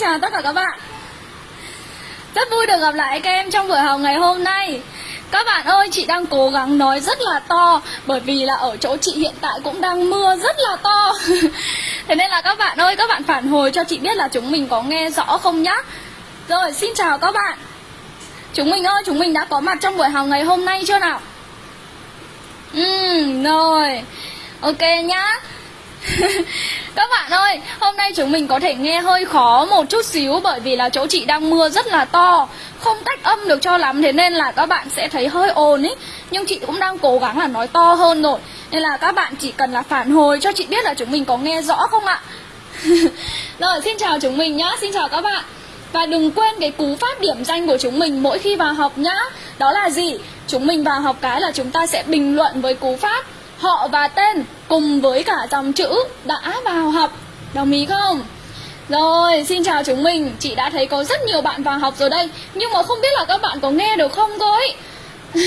chào tất cả các bạn. Rất vui được gặp lại các em trong buổi học ngày hôm nay. Các bạn ơi, chị đang cố gắng nói rất là to Bởi vì là ở chỗ chị hiện tại cũng đang mưa rất là to. Thế nên là các bạn ơi, các bạn phản hồi cho chị biết là chúng mình có nghe rõ không nhá. Rồi, xin chào các bạn. Chúng mình ơi, chúng mình đã có mặt trong buổi học ngày hôm nay chưa nào? Ừ, rồi. Ok nhá. Các bạn ơi, hôm nay chúng mình có thể nghe hơi khó một chút xíu bởi vì là chỗ chị đang mưa rất là to. Không cách âm được cho lắm thế nên là các bạn sẽ thấy hơi ồn ý. Nhưng chị cũng đang cố gắng là nói to hơn rồi. Nên là các bạn chỉ cần là phản hồi cho chị biết là chúng mình có nghe rõ không ạ? Rồi, xin chào chúng mình nhá, xin chào các bạn. Và đừng quên cái cú pháp điểm danh của chúng mình mỗi khi vào học nhá. Đó là gì? Chúng mình vào học cái là chúng ta sẽ bình luận với cú pháp Họ và tên cùng với cả dòng chữ đã vào học Đồng ý không? Rồi, xin chào chúng mình Chị đã thấy có rất nhiều bạn vào học rồi đây Nhưng mà không biết là các bạn có nghe được không thôi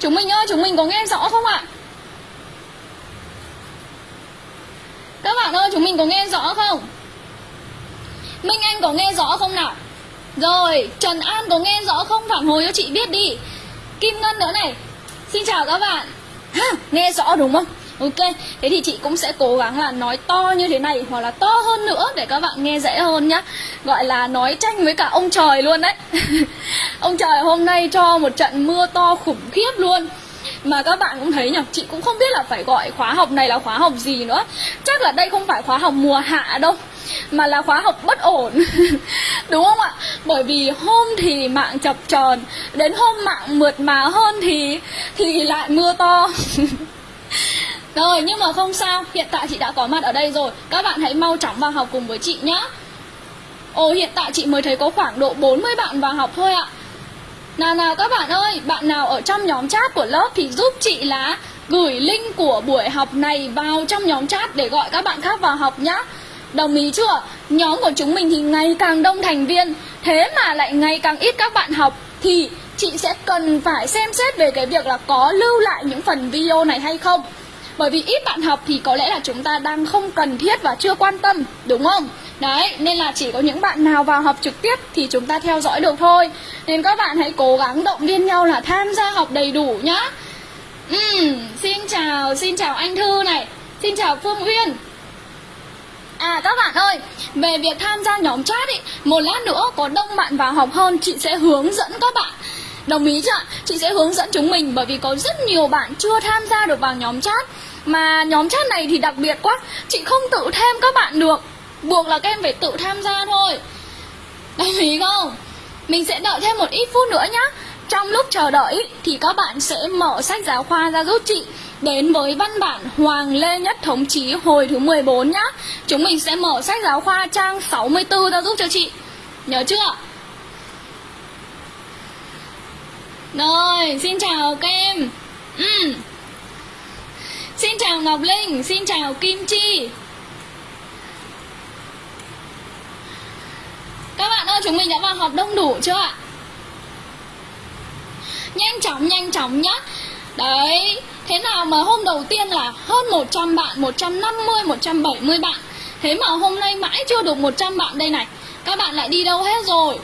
Chúng mình ơi, chúng mình có nghe rõ không ạ? Các bạn ơi, chúng mình có nghe rõ không? Minh Anh có nghe rõ không nào? Rồi, Trần An có nghe rõ không? Phản hồi cho chị biết đi Kim Ngân nữa này Xin chào các bạn ha, Nghe rõ đúng không? Ok, thế thì chị cũng sẽ cố gắng là nói to như thế này Hoặc là to hơn nữa để các bạn nghe dễ hơn nhá. Gọi là nói tranh với cả ông trời luôn đấy. Ông trời hôm nay cho một trận mưa to khủng khiếp luôn mà các bạn cũng thấy nhỉ, chị cũng không biết là phải gọi khóa học này là khóa học gì nữa. Chắc là đây không phải khóa học mùa hạ đâu, mà là khóa học bất ổn. Đúng không ạ? Bởi vì hôm thì mạng chập tròn đến hôm mạng mượt mà hơn thì thì lại mưa to. Rồi, nhưng mà không sao, hiện tại chị đã có mặt ở đây rồi. Các bạn hãy mau chóng vào học cùng với chị nhé ồ, hiện tại chị mới thấy có khoảng độ 40 bạn vào học thôi ạ nào nào các bạn ơi, bạn nào ở trong nhóm chat của lớp thì giúp chị là gửi link của buổi học này vào trong nhóm chat để gọi các bạn khác vào học nhé Đồng ý chưa? Nhóm của chúng mình thì ngày càng đông thành viên, Thế mà lại ngày càng ít các bạn học, Thì chị sẽ cần phải xem xét về cái việc là có lưu lại những phần video này hay không bởi vì ít bạn học thì có lẽ là chúng ta đang không cần thiết và chưa quan tâm Đúng không? Đấy, nên là chỉ có những bạn nào vào học trực tiếp thì chúng ta theo dõi được thôi Nên các bạn hãy cố gắng động viên nhau là tham gia học đầy đủ nhá uhm, Xin chào, xin chào anh Thư này Xin chào Phương Uyên À các bạn ơi, về việc tham gia nhóm chat ý, một lát nữa có đông bạn vào học hơn chị sẽ hướng dẫn các bạn. Đồng ý chưa Chị sẽ hướng dẫn chúng mình bởi vì có rất nhiều bạn chưa tham gia được vào nhóm chat. Mà nhóm chat này thì đặc biệt quá, chị không tự thêm các bạn được. Buộc là các em phải tự tham gia thôi. Đồng ý không? Mình sẽ đợi thêm một ít phút nữa nhá. Trong lúc chờ đợi thì các bạn sẽ mở sách giáo khoa ra giúp chị đến với văn bản Hoàng Lê Nhất Thống Chí hồi thứ 14 nhá. Chúng mình sẽ mở sách giáo khoa trang 64 ra giúp cho chị. Nhớ chưa? Rồi, xin chào các em. Ừ. Xin chào Ngọc Linh, xin chào Kim Chi. Các bạn ơi, chúng mình đã vào học đông đủ chưa ạ? Nhanh chóng, nhanh chóng nhá. Đấy, Thế nào mà hôm đầu tiên là hơn 100 bạn, 150, 170 bạn Thế mà hôm nay mãi chưa được 100 bạn đây này Các bạn lại đi đâu hết rồi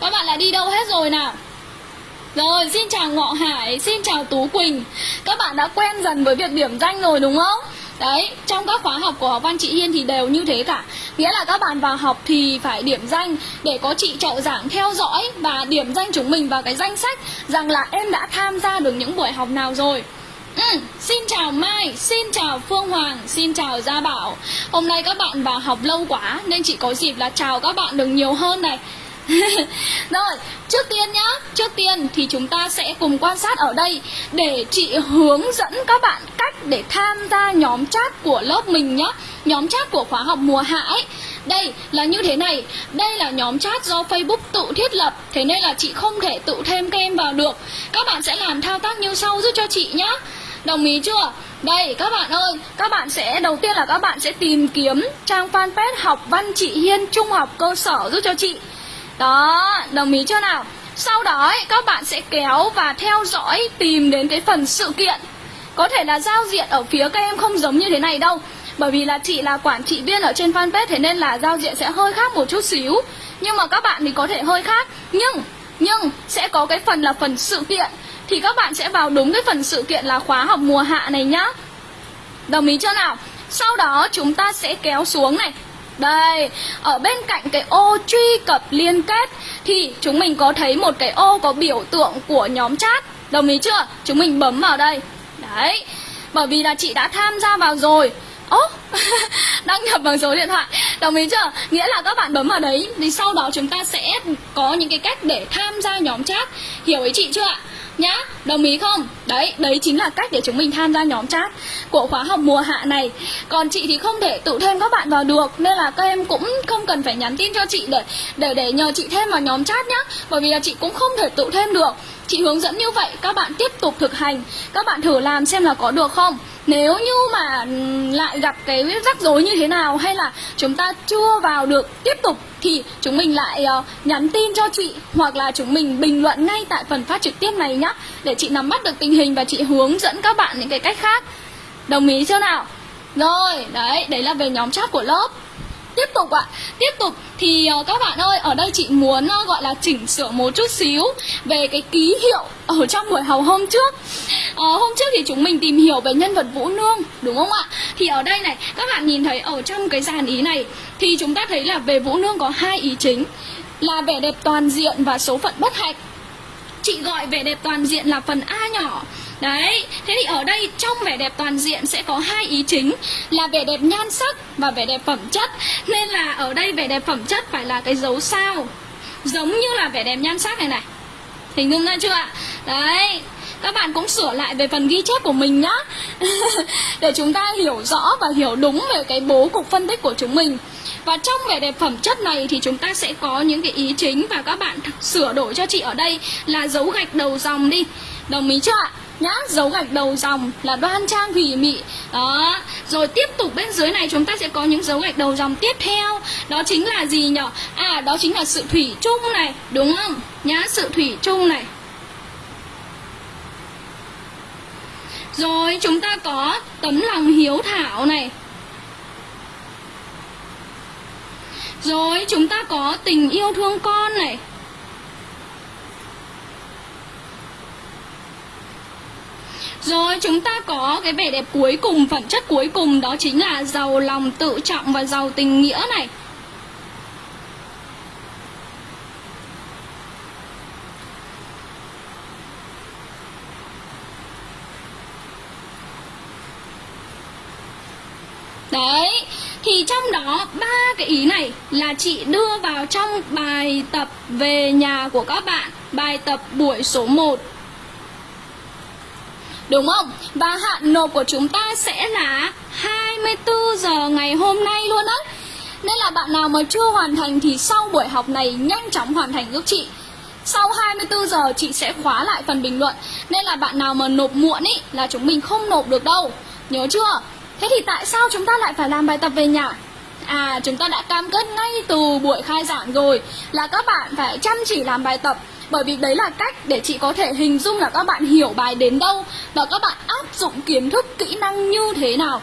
Các bạn lại đi đâu hết rồi nào rồi, xin chào Ngọ Hải, xin chào Tú Quỳnh. Các bạn đã quen dần với việc điểm danh rồi đúng không? Đấy, trong các khóa học của học văn chị Hiên thì đều như thế cả. Nghĩa là các bạn vào học thì phải điểm danh Để có chị trợ giảng theo dõi Và điểm danh chúng mình vào cái danh sách Rằng là em đã tham gia được những buổi học nào rồi. Ừ, xin chào Mai, xin chào Phương Hoàng, xin chào Gia Bảo. Hôm nay các bạn vào học lâu quá Nên chị có dịp là chào các bạn được nhiều hơn này. Rồi, trước tiên nhá, trước tiên thì chúng ta sẽ cùng quan sát ở đây để chị hướng dẫn các bạn cách để tham gia nhóm chat của lớp mình nhá. Nhóm chat của khóa học mùa hạ ấy. Đây là như thế này, đây là nhóm chat do Facebook tự thiết lập, thế nên là chị không thể tự thêm các em vào được. Các bạn sẽ làm thao tác như sau giúp cho chị nhá. Đồng ý chưa? Đây các bạn ơi, các bạn sẽ đầu tiên là các bạn sẽ tìm kiếm trang fanpage học văn chị Hiên trung học cơ sở giúp cho chị. Đó, đồng ý chưa nào? Sau đó ấy, các bạn sẽ kéo và theo dõi tìm đến cái phần sự kiện. Có thể là giao diện ở phía các em không giống như thế này đâu. Bởi vì là chị là quản trị viên ở trên fanpage Thế nên là giao diện sẽ hơi khác một chút xíu. Nhưng mà các bạn thì có thể hơi khác. Nhưng nhưng sẽ có cái phần là phần sự kiện. Thì các bạn sẽ vào đúng cái phần sự kiện là khóa học mùa hạ này nhá. Đồng ý chưa nào? Sau đó chúng ta sẽ kéo xuống này đây, ở bên cạnh cái ô truy cập liên kết Thì chúng mình có thấy một cái ô có biểu tượng của nhóm chat Đồng ý chưa? Chúng mình bấm vào đây Đấy, bởi vì là chị đã tham gia vào rồi Ố, đăng nhập bằng số điện thoại Đồng ý chưa? Nghĩa là các bạn bấm vào đấy Thì sau đó chúng ta sẽ có những cái cách để tham gia nhóm chat Hiểu ý chị chưa ạ? Nhá, đồng ý không? Đấy đấy chính là cách để chúng mình tham gia nhóm chat của khóa học mùa hạ này. Còn chị thì không thể tự thêm các bạn vào được, nên là các em cũng không cần phải nhắn tin cho chị để để để nhờ chị thêm vào nhóm chat nhá. Bởi vì là chị cũng không thể tự thêm được chị hướng dẫn như vậy các bạn tiếp tục thực hành. Các bạn thử làm xem là có được không. Nếu như mà lại gặp cái rắc rối như thế nào hay là chúng ta chưa vào được tiếp tục thì chúng mình lại uh, nhắn tin cho chị hoặc là chúng mình bình luận ngay tại phần phát trực tiếp này nhé để chị nắm bắt được tình hình và chị hướng dẫn các bạn những cái cách khác. Đồng ý chưa nào? Rồi đấy đấy là về nhóm chat của lớp tiếp tục ạ. Tiếp tục thì uh, các bạn ơi ở đây chị muốn uh, gọi là chỉnh sửa một chút xíu về cái ký hiệu ở trong buổi học hôm trước. Uh, hôm trước thì chúng mình tìm hiểu về nhân vật vũ nương đúng không ạ? Thì ở đây này các bạn nhìn thấy ở trong cái dàn ý này thì chúng ta thấy là về vũ nương có hai ý chính là vẻ đẹp toàn diện và số phận bất hạnh. Chị gọi vẻ đẹp toàn diện là phần a nhỏ. Đấy, thế thì ở đây trong vẻ đẹp toàn diện sẽ có hai ý chính là vẻ đẹp nhan sắc và vẻ đẹp phẩm chất. Nên là ở đây vẻ đẹp phẩm chất phải là cái dấu sao. Giống như là vẻ đẹp nhan sắc này này. Hình dung ra chưa ạ? Đấy, các bạn cũng sửa lại về phần ghi chép của mình nhá để chúng ta hiểu rõ và hiểu đúng về cái bố cục phân tích của chúng mình và trong vẻ đẹp phẩm chất này thì chúng ta sẽ có những cái ý chính và các bạn sửa đổi cho chị ở đây là dấu gạch đầu dòng đi đồng ý chưa ạ nhá, dấu gạch đầu dòng là đoan trang hủy mị. Đó, rồi tiếp tục bên dưới này chúng ta sẽ có những dấu gạch đầu dòng tiếp theo. Đó chính là gì nhở? À đó chính là sự thủy chung này, đúng không? Nhá, sự thủy chung này. Rồi, chúng ta có tấm lòng hiếu thảo này. Rồi, chúng ta có tình yêu thương con này. Rồi chúng ta có cái vẻ đẹp cuối cùng, phẩm chất cuối cùng đó chính là giàu lòng tự trọng và giàu tình nghĩa này. Đấy, thì trong đó ba cái ý này là chị đưa vào trong bài tập về nhà của các bạn, bài tập buổi số 1 Đúng không? Và hạn nộp của chúng ta sẽ là 24 giờ ngày hôm nay luôn á Nên là bạn nào mà chưa hoàn thành thì sau buổi học này nhanh chóng hoàn thành giúp chị sau 24 giờ chị sẽ khóa lại phần bình luận Nên là bạn nào mà nộp muộn ý, là chúng mình không nộp được đâu Nhớ chưa? Thế thì tại sao chúng ta lại phải làm bài tập về nhà? À chúng ta đã cam kết ngay từ buổi khai giảng rồi Là các bạn phải chăm chỉ làm bài tập bởi vì đấy là cách để chị có thể hình dung là các bạn hiểu bài đến đâu và các bạn áp dụng kiến thức kỹ năng như thế nào.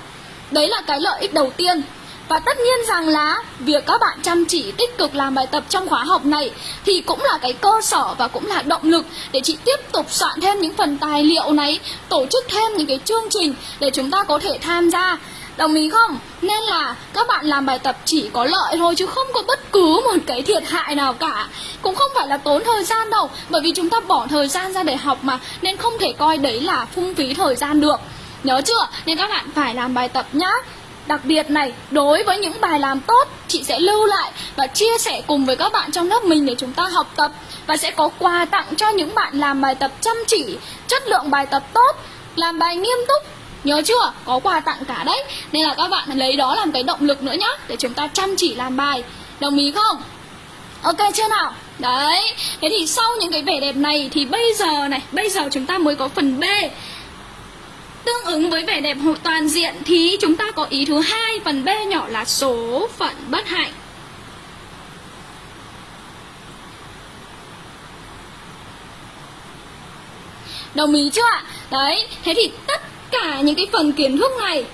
Đấy là cái lợi ích đầu tiên. Và tất nhiên rằng là việc các bạn chăm chỉ tích cực làm bài tập trong khóa học này thì cũng là cái cơ sở và cũng là động lực để chị tiếp tục soạn thêm những phần tài liệu này, tổ chức thêm những cái chương trình để chúng ta có thể tham gia. Đồng ý không? Nên là các bạn làm bài tập chỉ có lợi thôi chứ không có bất cứ một cái thiệt hại nào cả Cũng không phải là tốn thời gian đâu Bởi vì chúng ta bỏ thời gian ra để học mà Nên không thể coi đấy là phung phí thời gian được Nhớ chưa? Nên các bạn phải làm bài tập nhá Đặc biệt này, đối với những bài làm tốt, chị sẽ lưu lại và chia sẻ cùng với các bạn trong lớp mình để chúng ta học tập và sẽ có quà tặng cho những bạn làm bài tập chăm chỉ, chất lượng bài tập tốt, làm bài nghiêm túc Nhớ chưa? Có quà tặng cả đấy Nên là các bạn lấy đó làm cái động lực nữa nhá Để chúng ta chăm chỉ làm bài Đồng ý không? Ok chưa nào? Đấy Thế thì sau những cái vẻ đẹp này Thì bây giờ này Bây giờ chúng ta mới có phần B Tương ứng với vẻ đẹp toàn diện Thì chúng ta có ý thứ hai Phần B nhỏ là số phận bất hạnh Đồng ý chưa ạ? Đấy, thế thì tất những cái phần kiến thức này.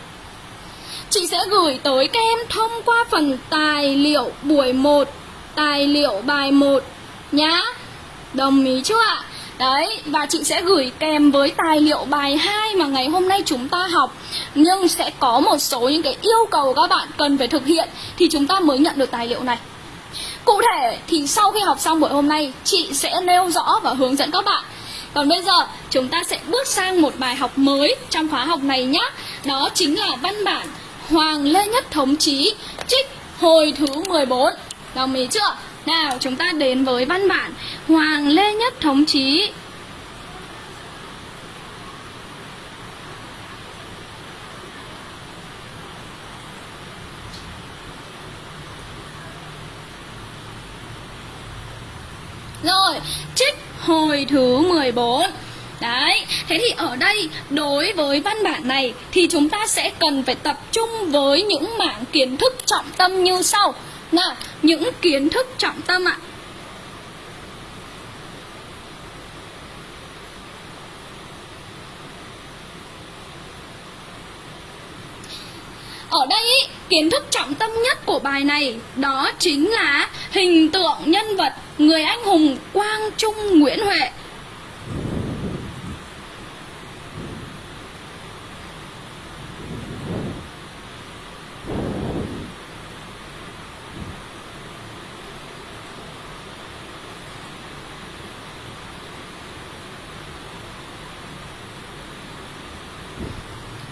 Chị sẽ gửi tới các em thông qua phần tài liệu buổi 1 Tài liệu bài 1 nhá. Đồng ý chưa ạ? Đấy, và chị sẽ gửi kèm với tài liệu bài 2 mà ngày hôm nay chúng ta học. Nhưng sẽ có một số những cái yêu cầu các bạn cần phải thực hiện Thì chúng ta mới nhận được tài liệu này. Cụ thể thì sau khi học xong buổi hôm nay Chị sẽ nêu rõ và hướng dẫn các bạn còn bây giờ chúng ta sẽ bước sang một bài học mới trong khóa học này nhé Đó chính là văn bản Hoàng Lê Nhất Thống Chí Trích hồi thứ 14 Đồng ý chưa? Nào chúng ta đến với văn bản Hoàng Lê Nhất Thống Chí. Rồi, trích hồi thứ 14 Đấy, thế thì ở đây đối với văn bản này thì chúng ta sẽ cần phải tập trung với những mảng kiến thức trọng tâm như sau. Nào, những kiến thức trọng tâm ạ. Ở đây ý, kiến thức trọng tâm nhất của bài này đó chính là hình tượng nhân vật người anh hùng Quang Trung Nguyễn Huệ.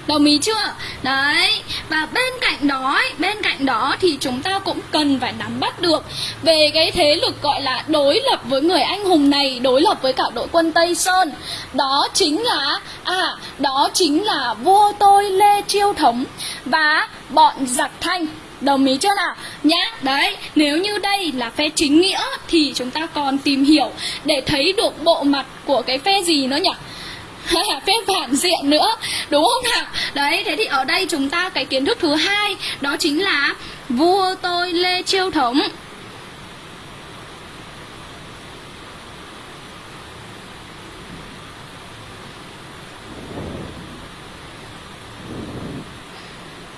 Đồng ý chưa? Đấy Và bên cạnh đó ấy, Bên cạnh đó thì chúng ta cũng cần phải nắm bắt được Về cái thế lực gọi là đối lập với người anh hùng này Đối lập với cả đội quân Tây Sơn Đó chính là À đó chính là vua tôi Lê Chiêu Thống Và bọn giặc thanh Đồng ý chưa nào? Nhá, đấy, nếu như đây là phe chính nghĩa thì chúng ta còn tìm hiểu để thấy được bộ mặt của cái phe gì nữa nhỉ? phép phản diện nữa đúng không nào? Đấy thế thì ở đây chúng ta cái kiến thức thứ hai đó chính là vua tôi lê chiêu thống.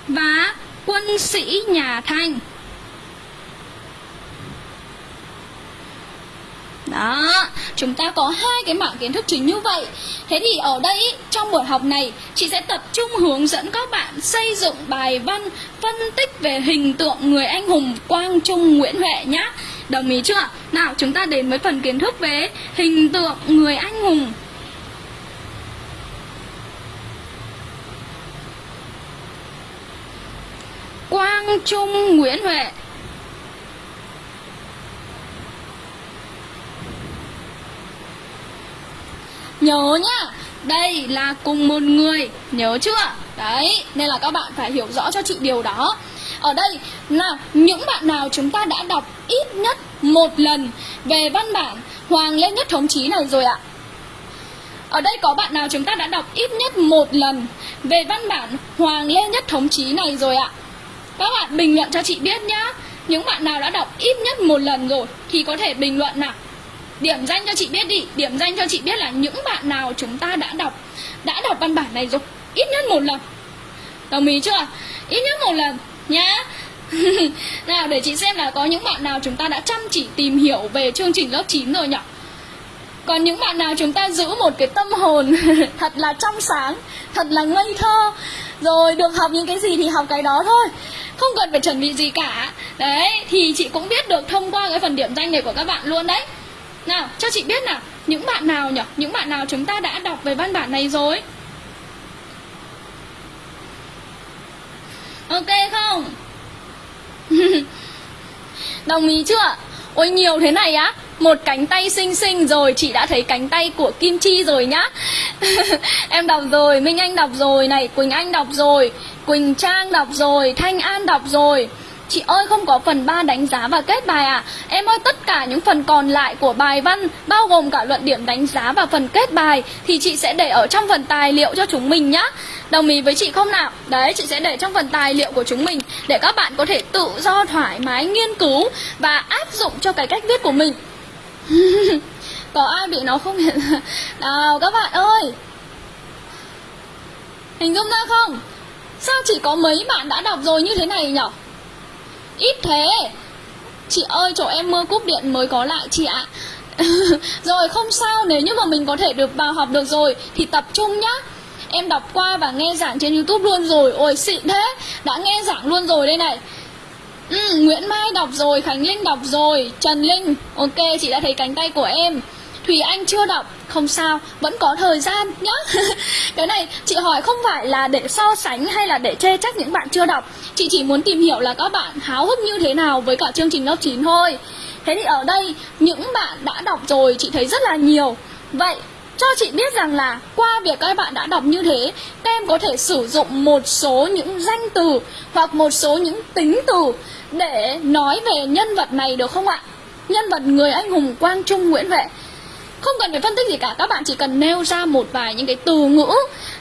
Và quân sĩ nhà thanh Đó, chúng ta có hai cái mảng kiến thức chính như vậy. Thế thì ở đây, trong buổi học này Chị sẽ tập trung hướng dẫn các bạn xây dựng bài văn Phân tích về hình tượng người anh hùng Quang Trung Nguyễn Huệ nhé Đồng ý chưa? Nào, chúng ta đến với phần kiến thức về hình tượng người anh hùng. Quang Trung Nguyễn Huệ Nhớ nhá Đây là cùng một người Nhớ chưa Đấy, Nên là các bạn phải hiểu rõ cho chị điều đó Ở đây là những bạn nào chúng ta đã đọc ít nhất một lần Về văn bản Hoàng Lê Nhất Thống Chí này rồi ạ ở đây có bạn nào chúng ta đã đọc ít nhất một lần về văn bản Hoàng Lê Nhất Thống Chí này rồi ạ? Các bạn bình luận cho chị biết nhá. Những bạn nào đã đọc ít nhất một lần rồi thì có thể bình luận nào. Điểm danh cho chị biết đi. Điểm danh cho chị biết là những bạn nào chúng ta đã đọc Đã đọc văn bản này rồi. Ít nhất một lần. Đồng ý chưa? Ít nhất một lần, nhá. Nào, để chị xem là có những bạn nào chúng ta đã chăm chỉ tìm hiểu về chương trình lớp 9 rồi nhỉ? Còn những bạn nào chúng ta giữ một cái tâm hồn thật là trong sáng, Thật là ngây thơ, Rồi được học những cái gì thì học cái đó thôi. Không cần phải chuẩn bị gì cả. Đấy, thì chị cũng biết được thông qua cái phần điểm danh này của các bạn luôn đấy nào, cho chị biết nào Những bạn nào nhỉ? Những bạn nào chúng ta đã đọc về văn bản này rồi? Ok không? Đồng ý chưa? Ôi nhiều thế này á Một cánh tay xinh xinh rồi Chị đã thấy cánh tay của Kim Chi rồi nhá Em đọc rồi Minh Anh đọc rồi này Quỳnh Anh đọc rồi Quỳnh Trang đọc rồi Thanh An đọc rồi Chị ơi, không có phần 3 đánh giá và kết bài à? Em ơi, tất cả những phần còn lại của bài văn, Bao gồm cả luận điểm đánh giá và phần kết bài, Thì chị sẽ để ở trong phần tài liệu cho chúng mình nhá. Đồng ý với chị không nào? Đấy, chị sẽ để trong phần tài liệu của chúng mình Để các bạn có thể tự do, thoải mái, nghiên cứu Và áp dụng cho cái cách viết của mình. Có ai bị nó không? Hiện Nào, các bạn ơi! Hình dung ra không? Sao chỉ có mấy bạn đã đọc rồi như thế này nhở? Ít thế. Chị ơi chỗ em mưa cúp điện mới có lại chị ạ. Rồi không sao nếu như mà mình có thể được vào học được rồi Thì tập trung nhá. Em đọc qua và nghe giảng trên youtube luôn rồi. Ôi xịn thế. Đã nghe giảng luôn rồi đây này. Ừ, Nguyễn Mai đọc rồi Khánh Linh đọc rồi Trần Linh. Ok chị đã thấy cánh tay của em. Thùy Anh chưa đọc. Không sao, vẫn có thời gian nhá. Cái này, chị hỏi không phải là để so sánh hay là để chê trách những bạn chưa đọc. Chị chỉ muốn tìm hiểu là các bạn háo hức như thế nào với cả chương trình lớp 9 thôi. Thế thì ở đây, những bạn đã đọc rồi, chị thấy rất là nhiều. Vậy, cho chị biết rằng là qua việc các bạn đã đọc như thế, các em có thể sử dụng một số những danh từ hoặc một số những tính từ để nói về nhân vật này được không ạ? Nhân vật người anh hùng quang trung nguyễn huệ không cần phải phân tích gì cả các bạn chỉ cần nêu ra một vài những cái từ ngữ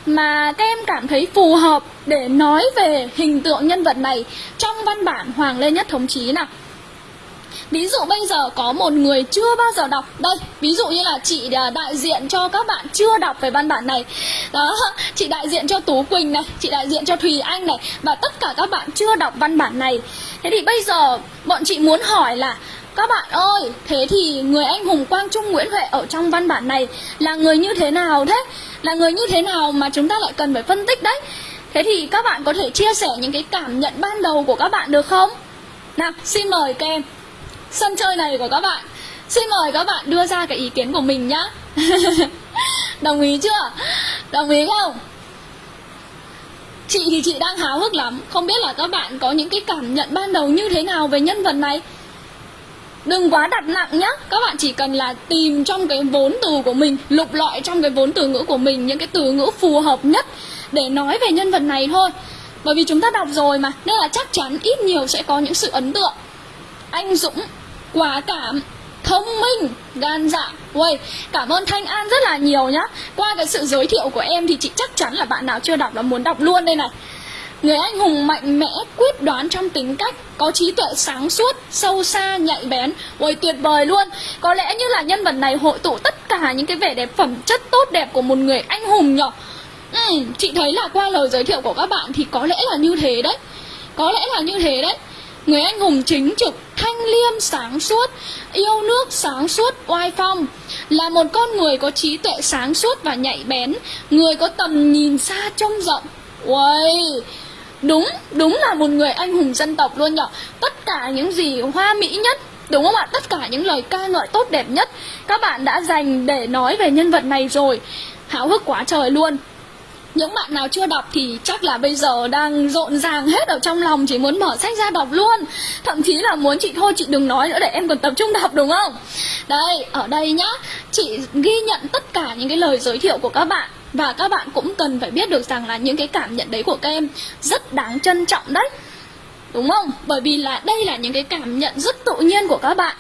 mà các em cảm thấy phù hợp để nói về hình tượng nhân vật này trong văn bản Hoàng Lê Nhất Thống Chí nào. Ví dụ bây giờ có một người chưa bao giờ đọc. Đây, ví dụ như là chị à, đại diện cho các bạn chưa đọc về văn bản này. Đó, chị đại diện cho Tú Quỳnh này Chị đại diện cho Thùy Anh này Và tất cả các bạn chưa đọc văn bản này. Thế thì bây giờ bọn chị muốn hỏi là các bạn ơi, thế thì người anh hùng Quang Trung Nguyễn Huệ ở trong văn bản này là người như thế nào thế? Là người như thế nào mà chúng ta lại cần phải phân tích đấy? Thế thì các bạn có thể chia sẻ những cái cảm nhận ban đầu của các bạn được không? Nào, xin mời các em Sân chơi này của các bạn Xin mời các bạn đưa ra cái ý kiến của mình nhá Đồng ý chưa? Đồng ý không? Chị thì chị đang háo hức lắm Không biết là các bạn có những cái cảm nhận ban đầu như thế nào về nhân vật này Đừng quá đặt nặng nhá. Các bạn chỉ cần là tìm trong cái vốn từ của mình Lục lọi trong cái vốn từ ngữ của mình Những cái từ ngữ phù hợp nhất Để nói về nhân vật này thôi. Bởi vì chúng ta đọc rồi mà Nên là chắc chắn ít nhiều sẽ có những sự ấn tượng. Anh Dũng Quả cảm Thông minh Gan dạ. Uầy, cảm ơn Thanh An rất là nhiều nhá. Qua cái sự giới thiệu của em thì chị chắc chắn là bạn nào chưa đọc là muốn đọc luôn đây này. Người anh hùng mạnh mẽ, quyết đoán trong tính cách, có trí tuệ sáng suốt, sâu xa, nhạy bén. Ôi tuyệt vời luôn. Có lẽ như là nhân vật này hội tụ tất cả những cái vẻ đẹp phẩm chất tốt đẹp của một người anh hùng nhở. Ừ, chị thấy là qua lời giới thiệu của các bạn thì có lẽ là như thế đấy. Có lẽ là như thế đấy. Người anh hùng chính trực, thanh liêm, sáng suốt, yêu nước, sáng suốt, oai phong Là một con người có trí tuệ sáng suốt và nhạy bén Người có tầm nhìn xa trông rộng Uầy, Đúng, đúng là một người anh hùng dân tộc luôn nhở. Tất cả những gì hoa mỹ nhất Đúng không ạ? Tất cả những lời ca ngợi tốt đẹp nhất Các bạn đã dành để nói về nhân vật này rồi. Háo hức quá trời luôn. Những bạn nào chưa đọc thì chắc là bây giờ đang rộn ràng hết ở trong lòng Chỉ muốn mở sách ra đọc luôn. Thậm chí là muốn chị thôi chị đừng nói nữa để em còn tập trung đọc đúng không? Đây, ở đây nhá. Chị ghi nhận tất cả những cái lời giới thiệu của các bạn và các bạn cũng cần phải biết được rằng là những cái cảm nhận đấy của các em rất đáng trân trọng đấy. Đúng không? Bởi vì là đây là những cái cảm nhận rất tự nhiên của các bạn.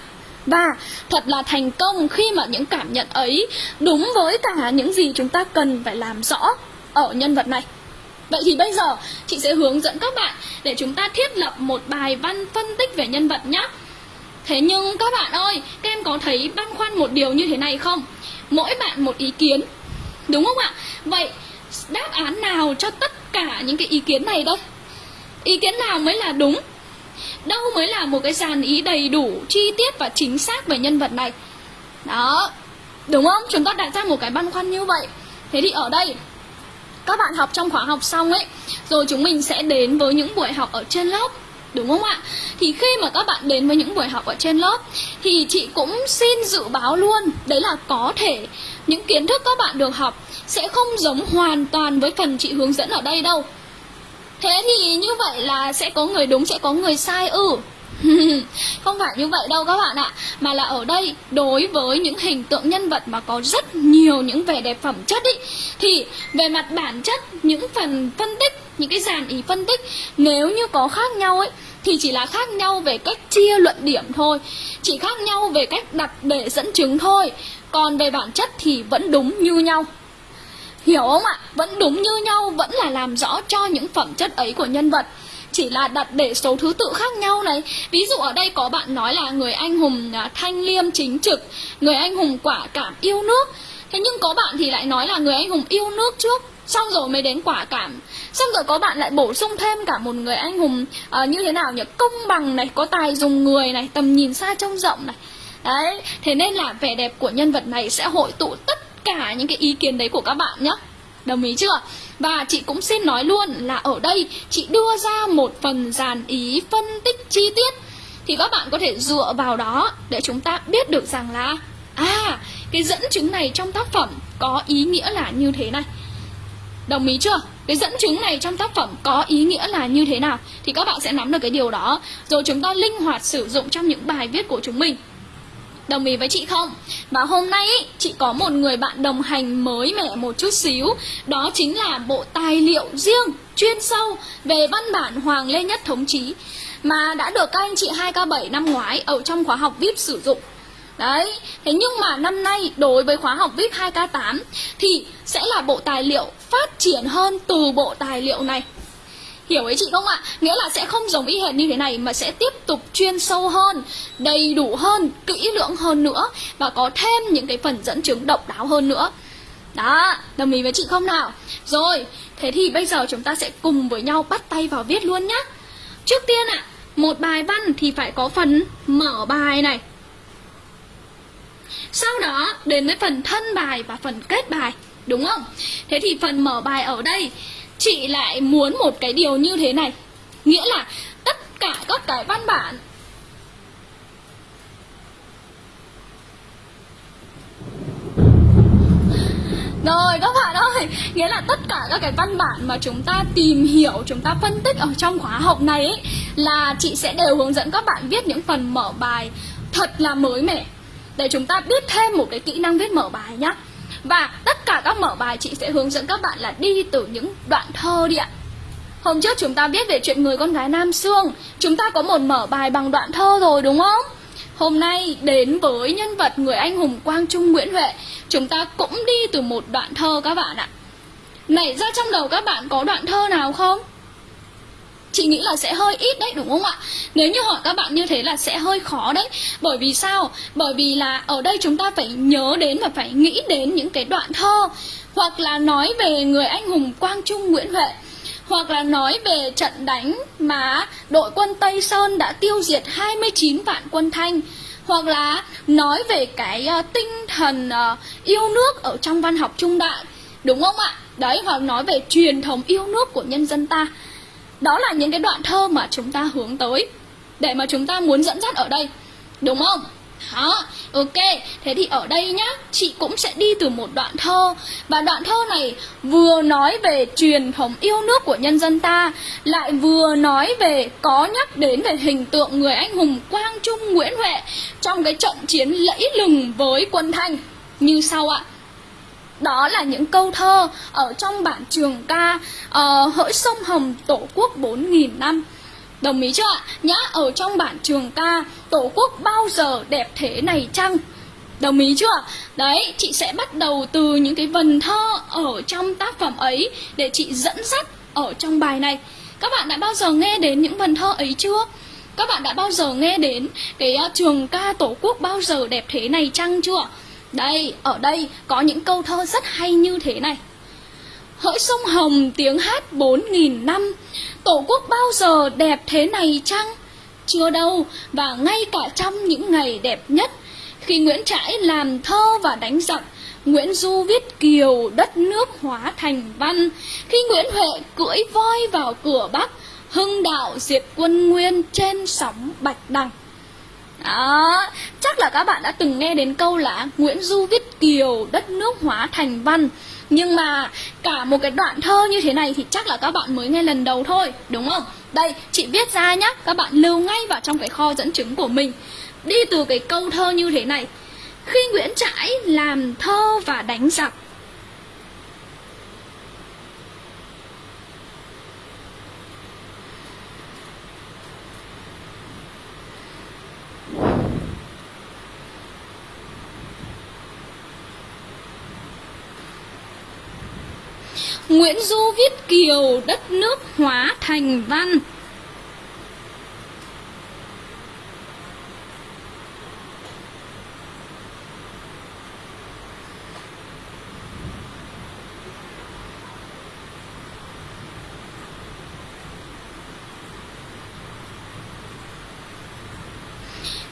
Và thật là thành công khi mà những cảm nhận ấy đúng với cả những gì chúng ta cần phải làm rõ ở nhân vật này. Vậy thì bây giờ chị sẽ hướng dẫn các bạn để chúng ta thiết lập một bài văn phân tích về nhân vật nhé Thế nhưng các bạn ơi, các em có thấy băn khoăn một điều như thế này không? Mỗi bạn một ý kiến. Đúng không ạ? Vậy đáp án nào cho tất cả những cái ý kiến này đây? Ý kiến nào mới là đúng? Đâu mới là một cái dàn ý đầy đủ, chi tiết và chính xác về nhân vật này? Đó, đúng không? Chúng ta đặt ra một cái băn khoăn như vậy Thế thì ở đây các bạn học trong khóa học xong ấy Rồi chúng mình sẽ đến với những buổi học ở trên lớp Đúng không ạ? Thì khi mà các bạn đến với những buổi học ở trên lớp, Thì chị cũng xin dự báo luôn, Đấy là có thể những kiến thức các bạn được học Sẽ không giống hoàn toàn với phần chị hướng dẫn ở đây đâu Thế thì như vậy là sẽ có người đúng, sẽ có người sai ư ừ. Không phải như vậy đâu các bạn ạ, Mà là ở đây đối với những hình tượng nhân vật mà có rất nhiều những vẻ đẹp phẩm chất ý, Thì về mặt bản chất, những phần phân tích, những cái dàn ý phân tích nếu như có khác nhau ấy thì chỉ là khác nhau về cách chia luận điểm thôi, chỉ khác nhau về cách đặt để dẫn chứng thôi, còn về bản chất thì vẫn đúng như nhau. Hiểu không ạ? Vẫn đúng như nhau, vẫn là làm rõ cho những phẩm chất ấy của nhân vật chỉ là đặt để số thứ tự khác nhau này. Ví dụ ở đây có bạn nói là người anh hùng à, thanh liêm chính trực người anh hùng quả cảm yêu nước. Thế nhưng có bạn thì lại nói là người anh hùng yêu nước trước xong rồi mới đến quả cảm. Xong rồi có bạn lại bổ sung thêm cả một người anh hùng uh, như thế nào nhỉ? Công bằng này có tài dùng người này tầm nhìn xa trông rộng này. Đấy thế nên là vẻ đẹp của nhân vật này sẽ hội tụ tất cả những cái ý kiến đấy của các bạn nhé đồng ý chưa? Và chị cũng xin nói luôn là ở đây chị đưa ra một phần dàn ý phân tích chi tiết. Thì các bạn có thể dựa vào đó để chúng ta biết được rằng là à cái dẫn chứng này trong tác phẩm có ý nghĩa là như thế này. Đồng ý chưa? Cái dẫn chứng này trong tác phẩm có ý nghĩa là như thế nào? Thì các bạn sẽ nắm được cái điều đó. Rồi chúng ta linh hoạt sử dụng trong những bài viết của chúng mình. Đồng ý với chị không? Và hôm nay ý, chị có một người bạn đồng hành mới mẻ một chút xíu. Đó chính là bộ tài liệu riêng, chuyên sâu về văn bản Hoàng Lê Nhất Thống Chí Mà đã được các anh chị 2K7 năm ngoái ở trong khóa học VIP sử dụng. Đấy, thế nhưng mà năm nay đối với khóa học VIP 2K8 Thì sẽ là bộ tài liệu phát triển hơn từ bộ tài liệu này. Hiểu ý chị không ạ? Nghĩa là sẽ không giống y hệt như thế này mà sẽ tiếp tục chuyên sâu hơn, đầy đủ hơn, kỹ lưỡng hơn nữa và có thêm những cái phần dẫn chứng độc đáo hơn nữa. Đó, đồng ý với chị không nào? Rồi, thế thì bây giờ chúng ta sẽ cùng với nhau bắt tay vào viết luôn nhá. Trước tiên ạ, một bài văn thì phải có phần mở bài này. Sau đó đến với phần thân bài và phần kết bài, đúng không? Thế thì phần mở bài ở đây chị lại muốn một cái điều như thế này nghĩa là tất cả các cái văn bản Rồi các bạn ơi, nghĩa là tất cả các cái văn bản mà chúng ta tìm hiểu, chúng ta phân tích ở trong khóa học này ấy, là chị sẽ đều hướng dẫn các bạn viết những phần mở bài thật là mới mẻ để chúng ta biết thêm một cái kỹ năng viết mở bài nhé. Và tất cả các mở bài chị sẽ hướng dẫn các bạn là đi từ những đoạn thơ đi ạ Hôm trước chúng ta biết về chuyện người con gái Nam Sương Chúng ta có một mở bài bằng đoạn thơ rồi, đúng không? Hôm nay đến với nhân vật người anh hùng Quang Trung Nguyễn Huệ Chúng ta cũng đi từ một đoạn thơ các bạn ạ Nảy ra trong đầu các bạn có đoạn thơ nào không? Chị nghĩ là sẽ hơi ít đấy, đúng không ạ? Nếu như hỏi các bạn như thế là sẽ hơi khó đấy. Bởi vì sao? Bởi vì là ở đây chúng ta phải nhớ đến và phải nghĩ đến những cái đoạn thơ. Hoặc là nói về người anh hùng Quang Trung Nguyễn Huệ. Hoặc là nói về trận đánh mà đội quân Tây Sơn đã tiêu diệt 29 vạn quân Thanh. Hoặc là nói về cái ờ, tinh thần ờ, yêu nước ở trong văn học trung đại. Đúng không ạ? Đấy, hoặc nói về truyền thống yêu nước của nhân dân ta đó là những cái đoạn thơ mà chúng ta hướng tới để mà chúng ta muốn dẫn dắt ở đây đúng không? Đó, ok, thế thì ở đây nhá, chị cũng sẽ đi từ một đoạn thơ. Và đoạn thơ này vừa nói về truyền thống yêu nước của nhân dân ta Lại vừa nói về, có nhắc đến về hình tượng người anh hùng Quang Trung Nguyễn Huệ Trong cái trận chiến lẫy lừng với quân Thanh. Như sau ạ đó là những câu thơ ở trong bản trường ca uh, hỡi sông hồng tổ quốc 4.000 năm Đồng ý chưa ạ? Nhá, ở trong bản trường ca Tổ quốc bao giờ đẹp thế này chăng? Đồng ý chưa? Đấy, chị sẽ bắt đầu từ những cái vần thơ ở trong tác phẩm ấy Để chị dẫn dắt ở trong bài này Các bạn đã bao giờ nghe đến những vần thơ ấy chưa? Các bạn đã bao giờ nghe đến cái uh, trường ca Tổ quốc bao giờ đẹp thế này chăng chưa? Đây, ở đây có những câu thơ rất hay như thế này. Hỡi sông Hồng tiếng hát bốn nghìn năm. Tổ quốc bao giờ đẹp thế này chăng? Chưa đâu, và ngay cả trong những ngày đẹp nhất Khi Nguyễn Trãi làm thơ và đánh giặc Nguyễn Du viết kiều đất nước hóa thành văn. Khi Nguyễn Huệ cưỡi voi vào cửa Bắc Hưng đạo diệt quân nguyên trên sóng Bạch Đằng đó, chắc là các bạn đã từng nghe đến câu là Nguyễn Du viết kiều, đất nước hóa thành văn. Nhưng mà cả một cái đoạn thơ như thế này thì chắc là các bạn mới nghe lần đầu thôi, đúng không? Đây, chị viết ra nhá, các bạn lưu ngay vào trong cái kho dẫn chứng của mình. Đi từ cái câu thơ như thế này. Khi Nguyễn Trãi làm thơ và đánh giặc Nguyễn Du viết kiều đất nước hóa thành văn.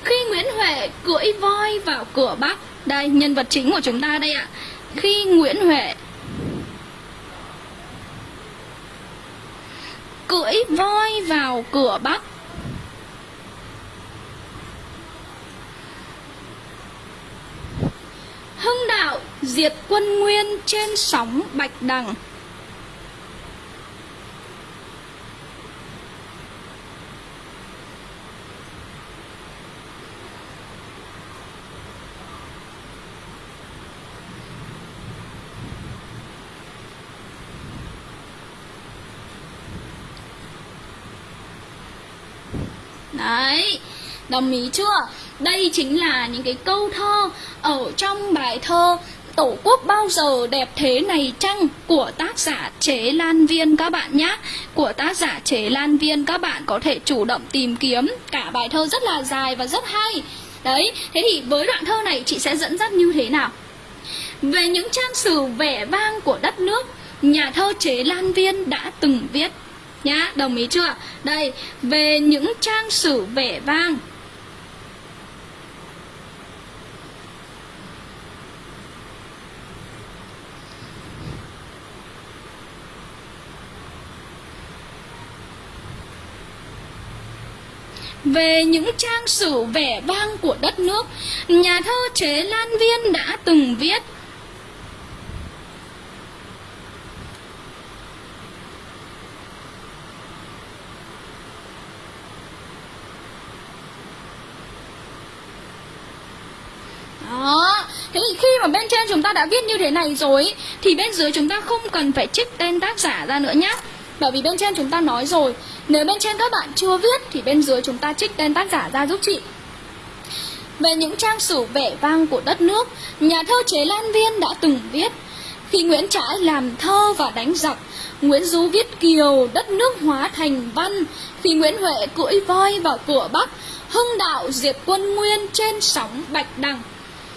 Khi Nguyễn Huệ cưỡi voi vào cửa Bắc Đây, nhân vật chính của chúng ta đây ạ. Khi Nguyễn Huệ Cưỡi voi vào cửa Bắc. Hưng đạo diệt quân nguyên trên sóng Bạch Đằng Đấy, đồng ý chưa? Đây chính là những cái câu thơ ở trong bài thơ Tổ quốc bao giờ đẹp thế này chăng của tác giả Chế Lan Viên các bạn nhé Của tác giả Chế Lan Viên các bạn có thể chủ động tìm kiếm Cả bài thơ rất là dài và rất hay Đấy, thế thì với đoạn thơ này chị sẽ dẫn dắt như thế nào? Về những trang sử vẻ vang của đất nước Nhà thơ Chế Lan Viên đã từng viết Nhá, đồng ý chưa? Đây, về những trang sử vẻ vang về những trang sử vẻ vang của đất nước, nhà thơ Chế Lan Viên đã từng viết. Đó, thế thì khi mà bên trên chúng ta đã viết như thế này rồi Thì bên dưới chúng ta không cần phải trích tên tác giả ra nữa nhé bởi vì bên trên chúng ta nói rồi, Nếu bên trên các bạn chưa viết Thì bên dưới chúng ta trích tên tác giả ra giúp chị. Về những trang sử vẻ vang của đất nước, Nhà thơ Chế Lan Viên đã từng viết, Khi Nguyễn Trãi làm thơ và đánh giặc, Nguyễn Du viết kiều đất nước hóa thành văn. Khi Nguyễn Huệ cưỡi voi vào cửa Bắc, Hưng đạo diệt quân nguyên trên sóng Bạch Đằng.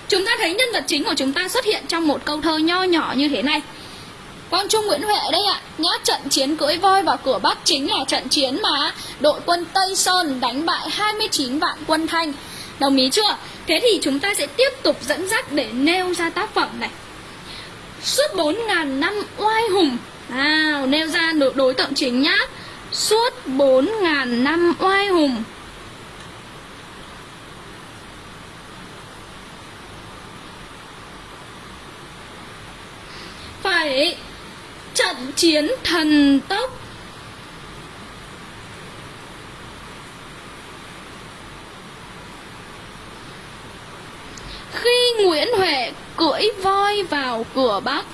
Chúng ta thấy nhân vật chính của chúng ta xuất hiện trong một câu thơ nho nhỏ như thế này. Quang Trung Nguyễn Huệ đây ạ. Nhá trận chiến cưỡi voi vào cửa Bắc chính là trận chiến mà đội quân Tây Sơn đánh bại 29 vạn quân Thanh. Đồng ý chưa? Thế thì chúng ta sẽ tiếp tục dẫn dắt để nêu ra tác phẩm này. Suốt 4.000 năm oai hùng. À, Nêu ra đối tượng chính nhá. Suốt 4.000 năm oai hùng. Phải trận chiến thần tốc. Khi Nguyễn Huệ cưỡi voi vào cửa Bắc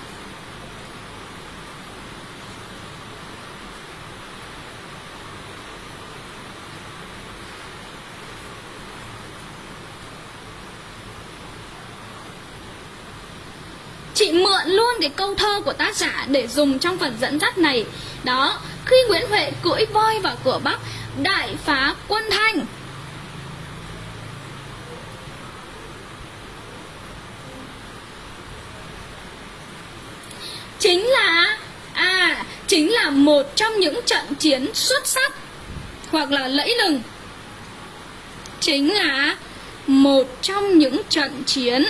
chị mượn luôn cái câu thơ của tác giả để dùng trong phần dẫn dắt này. Đó, khi nguyễn huệ cưỡi voi vào cửa bắc đại phá quân thanh. Chính là à chính là một trong những trận chiến xuất sắc hoặc là lẫy lừng. Chính là một trong những trận chiến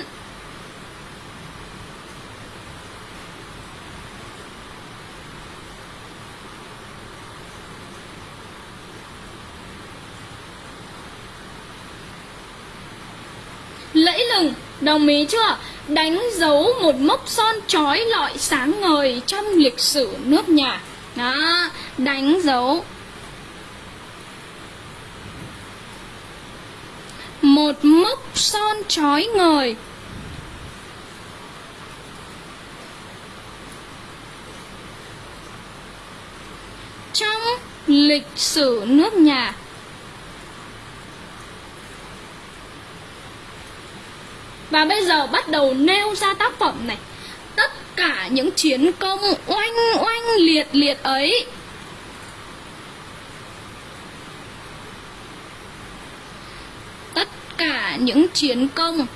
lẫy lừng. Đồng ý chưa? Đánh dấu một mốc son trói lọi sáng ngời trong lịch sử nước nhà. Đó, đánh dấu một mốc son trói ngời. Trong lịch sử nước nhà Và bây giờ bắt đầu nêu ra tác phẩm này. Tất cả những chiến công oanh oanh liệt liệt ấy. Tất cả những chiến công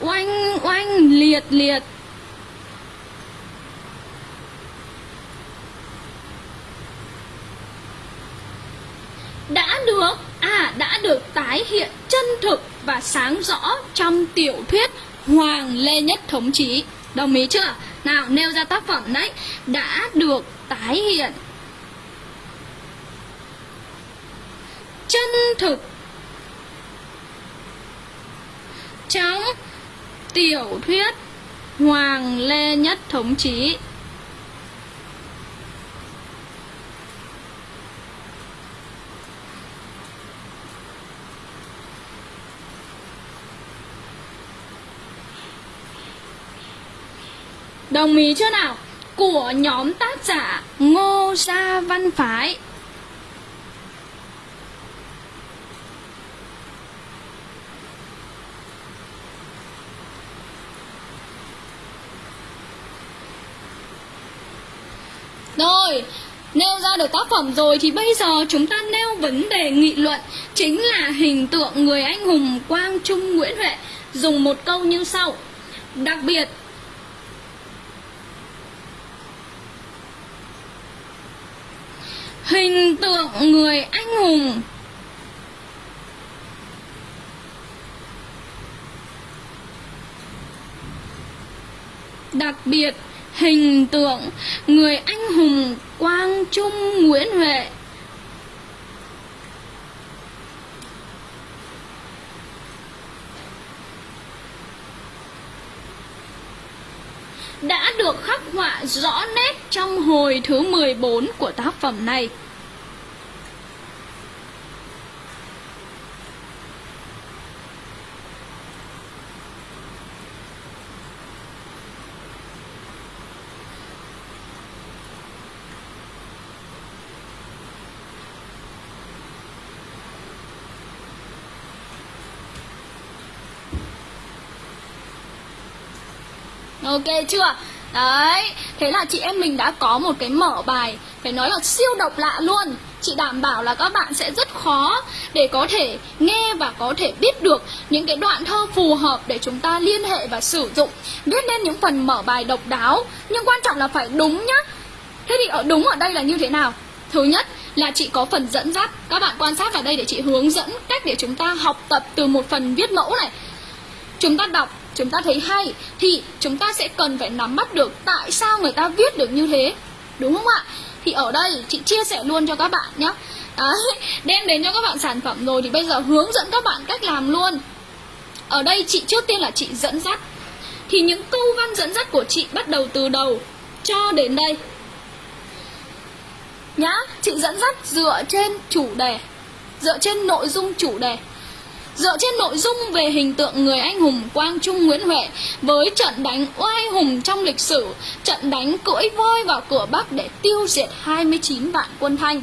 oanh oanh liệt liệt. Đã được à đã được tái hiện chân thực và sáng rõ trong tiểu thuyết Hoàng Lê Nhất Thống Chí. Đồng ý chưa? Nào, nêu ra tác phẩm đấy đã được tái hiện chân thực trong tiểu thuyết Hoàng Lê Nhất Thống Chí. Đồng ý chưa nào? Của nhóm tác giả Ngô Gia Văn Phái Rồi, nêu ra được tác phẩm rồi thì bây giờ chúng ta nêu vấn đề nghị luận chính là hình tượng người anh hùng Quang Trung Nguyễn Huệ dùng một câu như sau. Đặc biệt hình tượng người anh hùng. Đặc biệt, hình tượng người anh hùng Quang Trung Nguyễn Huệ. Đã được khắc họa rõ nét trong hồi thứ 14 của tác phẩm này. Ok chưa? Đấy, thế là chị em mình đã có một cái mở bài Phải nói là siêu độc lạ luôn. Chị đảm bảo là các bạn sẽ rất khó để có thể nghe và có thể biết được những cái đoạn thơ phù hợp để chúng ta liên hệ và sử dụng. Viết nên những phần mở bài độc đáo Nhưng quan trọng là phải đúng nhá. Thế thì ở đúng ở đây là như thế nào? Thứ nhất là chị có phần dẫn dắt. Các bạn quan sát vào đây để chị hướng dẫn cách để chúng ta học tập từ một phần viết mẫu này. Chúng ta đọc chúng ta thấy hay thì chúng ta sẽ cần phải nắm bắt được tại sao người ta viết được như thế. Đúng không ạ? Thì ở đây chị chia sẻ luôn cho các bạn nhé. Đấy, đem đến cho các bạn sản phẩm rồi thì bây giờ hướng dẫn các bạn cách làm luôn. Ở đây chị trước tiên là chị dẫn dắt. Thì những câu văn dẫn dắt của chị bắt đầu từ đầu cho đến đây. Nhá chị dẫn dắt dựa trên chủ đề dựa trên nội dung chủ đề. Dựa trên nội dung về hình tượng người anh hùng Quang Trung Nguyễn Huệ với trận đánh oai hùng trong lịch sử, trận đánh cưỡi voi vào cửa Bắc để tiêu diệt 29 vạn quân Thanh.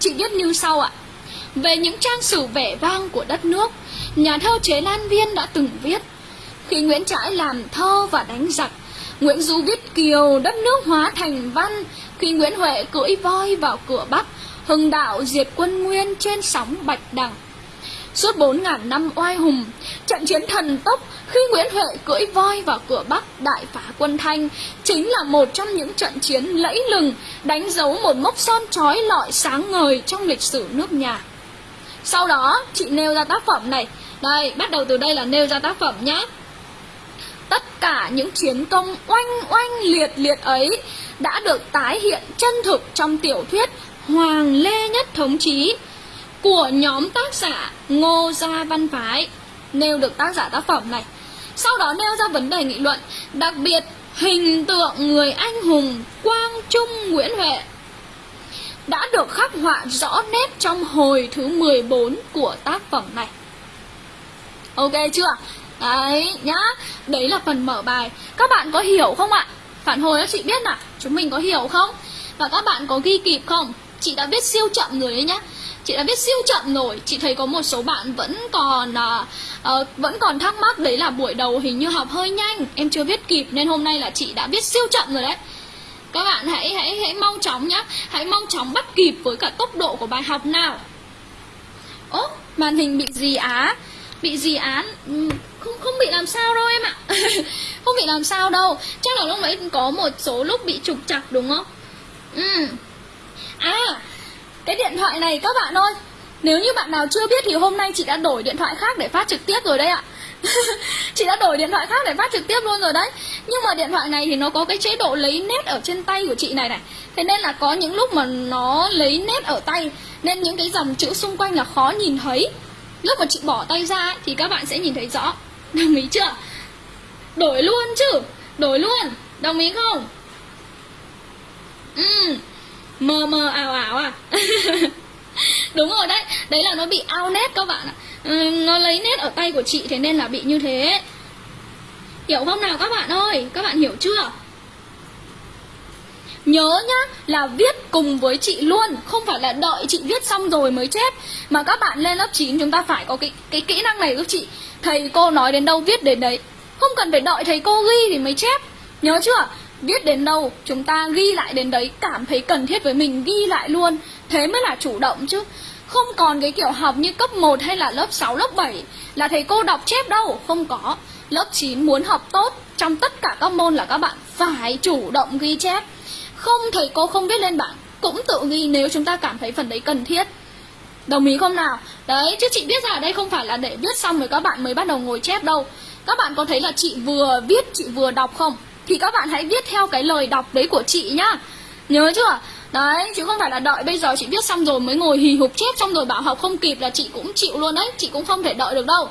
Chị viết như sau ạ. Về những trang sử vẻ vang của đất nước, nhà thơ Chế Lan Viên đã từng viết Khi Nguyễn Trãi làm thơ và đánh giặc, Nguyễn Du viết kiều đất nước hóa thành văn Khi Nguyễn Huệ cưỡi voi vào cửa Bắc, hưng đạo diệt quân nguyên trên sóng Bạch Đằng Suốt bốn ngàn năm oai hùng, trận chiến thần tốc khi Nguyễn Huệ cưỡi voi vào cửa Bắc đại phá quân Thanh chính là một trong những trận chiến lẫy lừng đánh dấu một mốc son trói lọi sáng ngời trong lịch sử nước nhà. Sau đó, chị nêu ra tác phẩm này. Đây, bắt đầu từ đây là nêu ra tác phẩm nhé. Tất cả những chiến công oanh oanh liệt liệt ấy đã được tái hiện chân thực trong tiểu thuyết Hoàng Lê Nhất Thống Chí của nhóm tác giả Ngô Gia Văn Phái nêu được tác giả tác phẩm này. Sau đó nêu ra vấn đề nghị luận, đặc biệt hình tượng người anh hùng Quang Trung Nguyễn Huệ đã được khắc họa rõ nét trong hồi thứ 14 của tác phẩm này. Ok chưa? Đấy nhá, đấy là phần mở bài. Các bạn có hiểu không ạ? Phản hồi cho chị biết nào, chúng mình có hiểu không? Và các bạn có ghi kịp không? Chị đã viết siêu chậm rồi đấy nhá chị đã viết siêu chậm rồi. Chị thấy có một số bạn vẫn còn uh, vẫn còn thắc mắc đấy là buổi đầu hình như học hơi nhanh. Em chưa viết kịp nên hôm nay là chị đã viết siêu chậm rồi đấy. Các bạn hãy hãy hãy mau chóng nhá. Hãy mau chóng bắt kịp với cả tốc độ của bài học nào. Ố màn hình bị gì á. Bị gì án. Ừ, không không bị làm sao đâu em ạ. Không bị làm sao đâu. Chắc là lúc đấy có một số lúc bị trục chặt đúng không? Ừ. À cái điện thoại này các bạn ơi Nếu như bạn nào chưa biết thì hôm nay chị đã đổi điện thoại khác để phát trực tiếp rồi đấy ạ. Chị đã đổi điện thoại khác để phát trực tiếp luôn rồi đấy. Nhưng mà điện thoại này thì nó có cái chế độ lấy nét ở trên tay của chị này này. Thế nên là có những lúc mà nó lấy nét ở tay Nên những cái dòng chữ xung quanh là khó nhìn thấy. Lúc mà chị bỏ tay ra ấy, thì các bạn sẽ nhìn thấy rõ. Đồng ý chưa? Đổi luôn chứ Đổi luôn. Đồng ý không? Ừ. Mờ mờ ảo ảo à? Đúng rồi đấy. Đấy là nó bị ao nét các bạn ạ. Ừ, nó lấy nét ở tay của chị Thế nên là bị như thế. Hiểu không nào các bạn ơi? Các bạn hiểu chưa? Nhớ nhá là viết cùng với chị luôn. Không phải là đợi chị viết xong rồi mới chép. Mà các bạn lên lớp 9 chúng ta phải có cái, cái kỹ năng này giúp chị. Thầy cô nói đến đâu viết đến đấy. Không cần phải đợi thầy cô ghi thì mới chép. Nhớ chưa? Viết đến đâu chúng ta ghi lại đến đấy Cảm thấy cần thiết với mình ghi lại luôn. Thế mới là chủ động chứ. Không còn cái kiểu học như cấp 1 hay là lớp 6, lớp 7 Là thầy cô đọc chép đâu Không có. Lớp 9 muốn học tốt Trong tất cả các môn là các bạn phải chủ động ghi chép. Không thầy cô không viết lên bảng Cũng tự ghi nếu chúng ta cảm thấy phần đấy cần thiết. Đồng ý không nào? Đấy, chứ chị biết ra ở đây không phải là để viết xong rồi các bạn mới bắt đầu ngồi chép đâu. Các bạn có thấy là chị vừa viết, chị vừa đọc không? Thì các bạn hãy viết theo cái lời đọc đấy của chị nhá. Nhớ chưa? Đấy, chứ không phải là đợi bây giờ chị viết xong rồi mới ngồi hì hục chép xong rồi bảo học không kịp là chị cũng chịu luôn đấy. Chị cũng không thể đợi được đâu.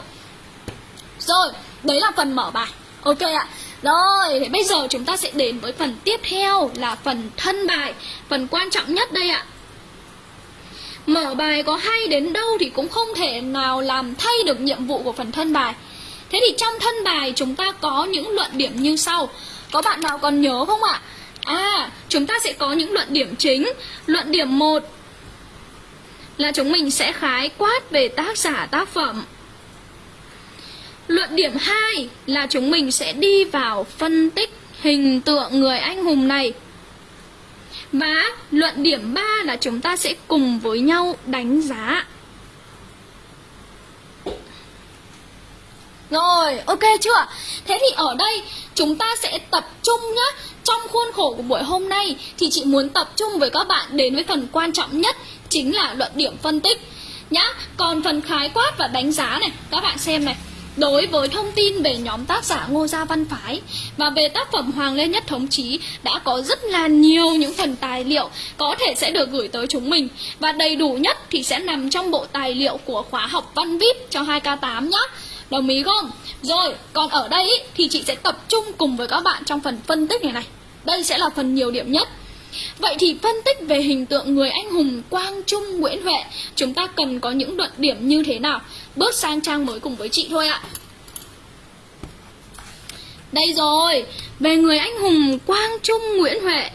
Rồi, đấy là phần mở bài. Ok ạ. Rồi, thì bây giờ chúng ta sẽ đến với phần tiếp theo là phần thân bài Phần quan trọng nhất đây ạ. Mở bài có hay đến đâu thì cũng không thể nào làm thay được nhiệm vụ của phần thân bài. Thế thì trong thân bài chúng ta có những luận điểm như sau. Có bạn nào còn nhớ không ạ? À, chúng ta sẽ có những luận điểm chính. Luận điểm 1 là chúng mình sẽ khái quát về tác giả tác phẩm. Luận điểm 2 là chúng mình sẽ đi vào phân tích hình tượng người anh hùng này. Và luận điểm 3 là chúng ta sẽ cùng với nhau đánh giá. Rồi, ok chưa? Thế thì ở đây chúng ta sẽ tập trung nhá Trong khuôn khổ của buổi hôm nay thì chị muốn tập trung với các bạn đến với phần quan trọng nhất Chính là luận điểm phân tích nhá Còn phần khái quát và đánh giá này, các bạn xem này Đối với thông tin về nhóm tác giả Ngô Gia Văn Phái và về tác phẩm Hoàng Lê Nhất Thống Chí đã có rất là nhiều những phần tài liệu có thể sẽ được gửi tới chúng mình và đầy đủ nhất thì sẽ nằm trong bộ tài liệu của khóa học Văn VIP cho 2K8 nhé. Đồng ý không? Rồi, còn ở đây ý, thì chị sẽ tập trung cùng với các bạn trong phần phân tích này này. Đây sẽ là phần nhiều điểm nhất. Vậy thì phân tích về hình tượng người anh hùng Quang Trung Nguyễn Huệ Chúng ta cần có những luận điểm như thế nào Bước sang trang mới cùng với chị thôi ạ Đây rồi Về người anh hùng Quang Trung Nguyễn Huệ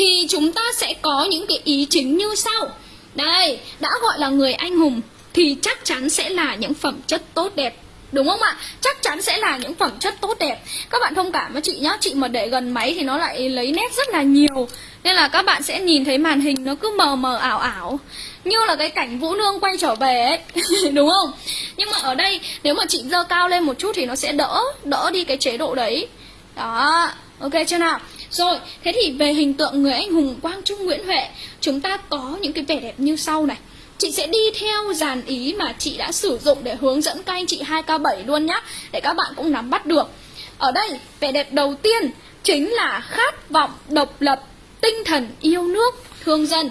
thì chúng ta sẽ có những cái ý chính như sau. Đây, đã gọi là người anh hùng thì chắc chắn sẽ là những phẩm chất tốt đẹp. Đúng không ạ? Chắc chắn sẽ là những phẩm chất tốt đẹp Các bạn thông cảm với chị nhá Chị mà để gần máy thì nó lại lấy nét rất là nhiều Nên là các bạn sẽ nhìn thấy màn hình nó cứ mờ mờ ảo ảo Như là cái cảnh Vũ Nương quay trở về ấy Đúng không? Nhưng mà ở đây nếu mà chị dơ cao lên một chút thì nó sẽ đỡ Đỡ đi cái chế độ đấy Đó Ok chưa nào? Rồi, thế thì về hình tượng người anh hùng Quang Trung Nguyễn Huệ Chúng ta có những cái vẻ đẹp như sau này. Chị sẽ đi theo dàn ý mà chị đã sử dụng để hướng dẫn các anh chị 2K7 luôn nhá Để các bạn cũng nắm bắt được. Ở đây, vẻ đẹp đầu tiên chính là khát vọng độc lập, tinh thần yêu nước, thương dân.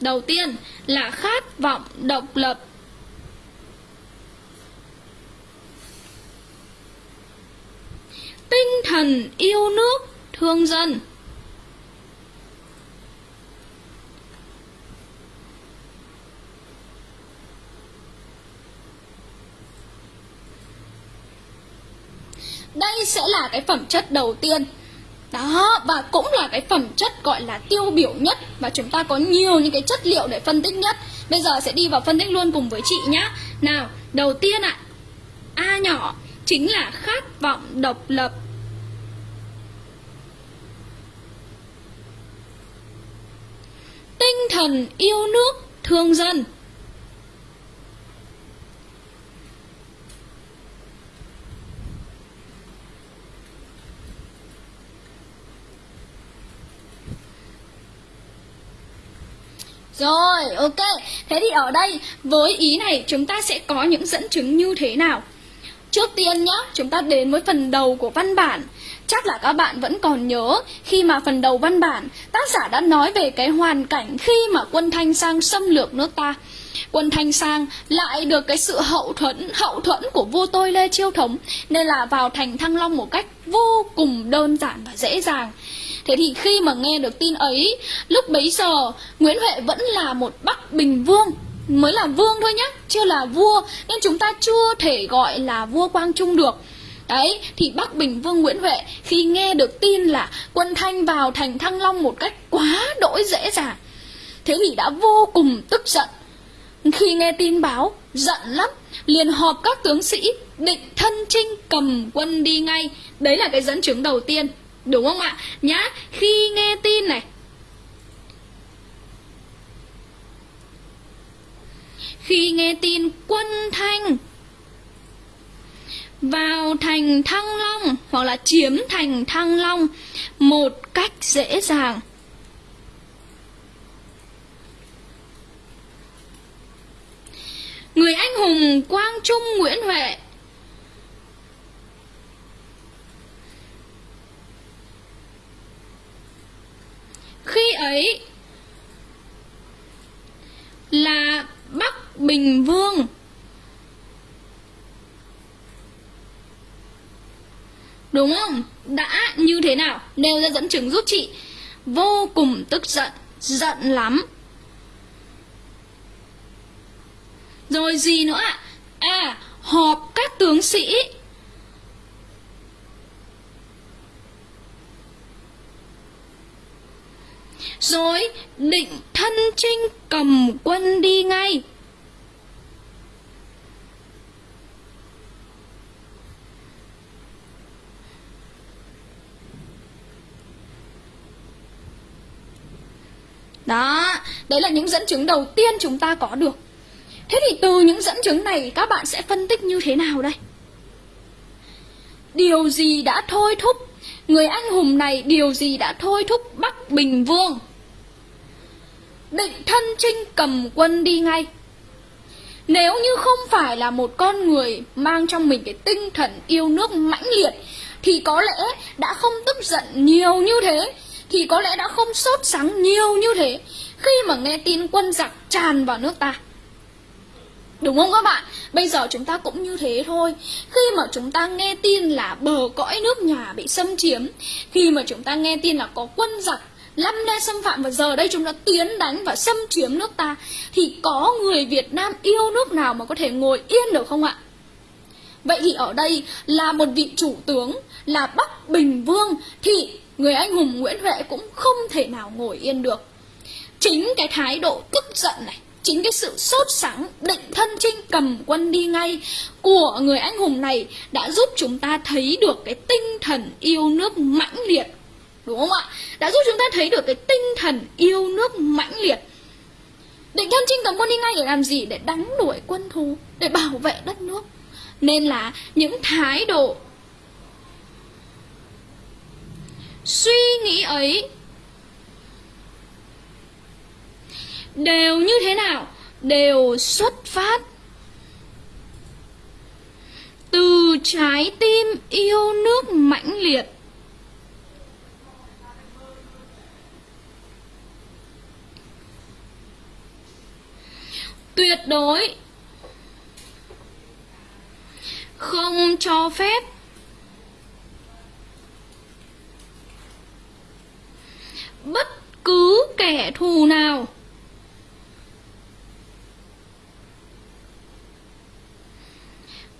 Đầu tiên là khát vọng độc lập. Tinh thần yêu nước thương dân. Đây sẽ là cái phẩm chất đầu tiên. Đó, và cũng là cái phẩm chất gọi là tiêu biểu nhất Và chúng ta có nhiều những cái chất liệu để phân tích nhất. Bây giờ sẽ đi vào phân tích luôn cùng với chị nhá. Nào, đầu tiên ạ A nhỏ chính là khát vọng độc lập. tinh thần yêu nước thương dân Rồi, ok. Thế thì ở đây với ý này chúng ta sẽ có những dẫn chứng như thế nào? Trước tiên nhé, chúng ta đến với phần đầu của văn bản. Chắc là các bạn vẫn còn nhớ khi mà phần đầu văn bản tác giả đã nói về cái hoàn cảnh khi mà quân Thanh sang xâm lược nước ta. Quân Thanh Sang lại được cái sự hậu thuẫn hậu thuẫn của vua tôi Lê Chiêu Thống nên là vào thành Thăng Long một cách vô cùng đơn giản và dễ dàng. Thế thì khi mà nghe được tin ấy, lúc bấy giờ Nguyễn Huệ vẫn là một Bắc Bình Vương mới là vương thôi nhé, chưa là vua nên chúng ta chưa thể gọi là vua Quang Trung được. Đấy, thì Bắc Bình Vương Nguyễn Huệ khi nghe được tin là quân Thanh vào thành Thăng Long một cách quá đỗi dễ dàng Thế thì đã vô cùng tức giận Khi nghe tin báo, giận lắm Liền họp các tướng sĩ định thân trinh cầm quân đi ngay Đấy là cái dẫn chứng đầu tiên Đúng không ạ? Nhá, khi nghe tin này Khi nghe tin quân Thanh vào thành Thăng Long, hoặc là chiếm thành Thăng Long, một cách dễ dàng. Người anh hùng Quang Trung Nguyễn Huệ Khi ấy là Bắc Bình Vương Đúng không? Đã như thế nào? Nêu ra dẫn chứng giúp chị Vô cùng tức giận Giận lắm Rồi gì nữa ạ? À, họp các tướng sĩ Rồi định thân trinh cầm quân đi ngay Đó, đấy là những dẫn chứng đầu tiên chúng ta có được. Thế thì từ những dẫn chứng này các bạn sẽ phân tích như thế nào đây? Điều gì đã thôi thúc Người anh hùng này điều gì đã thôi thúc Bắc Bình Vương? Định thân trinh cầm quân đi ngay. Nếu như không phải là một con người mang trong mình cái tinh thần yêu nước mãnh liệt Thì có lẽ đã không tức giận nhiều như thế thì có lẽ đã không sốt sắng nhiều như thế khi mà nghe tin quân giặc tràn vào nước ta. Đúng không các bạn? Bây giờ chúng ta cũng như thế thôi Khi mà chúng ta nghe tin là bờ cõi nước nhà bị xâm chiếm, Khi mà chúng ta nghe tin là có quân giặc Lâm le xâm phạm và giờ đây chúng ta tiến đánh và xâm chiếm nước ta, Thì có người Việt Nam yêu nước nào mà có thể ngồi yên được không ạ? Vậy thì ở đây là một vị chủ tướng, là Bắc Bình Vương, Thì người anh hùng Nguyễn Huệ cũng không thể nào ngồi yên được. Chính cái thái độ tức giận này, chính cái sự sốt sắng định thân chinh cầm quân đi ngay của người anh hùng này đã giúp chúng ta thấy được cái tinh thần yêu nước mãnh liệt. Đúng không ạ? Đã giúp chúng ta thấy được cái tinh thần yêu nước mãnh liệt. Định thân chinh cầm quân đi ngay để làm gì? Để đánh đuổi quân thù, để bảo vệ đất nước. Nên là những thái độ suy nghĩ ấy đều như thế nào đều xuất phát từ trái tim yêu nước mãnh liệt. Tuyệt đối không cho phép bất cứ kẻ thù nào.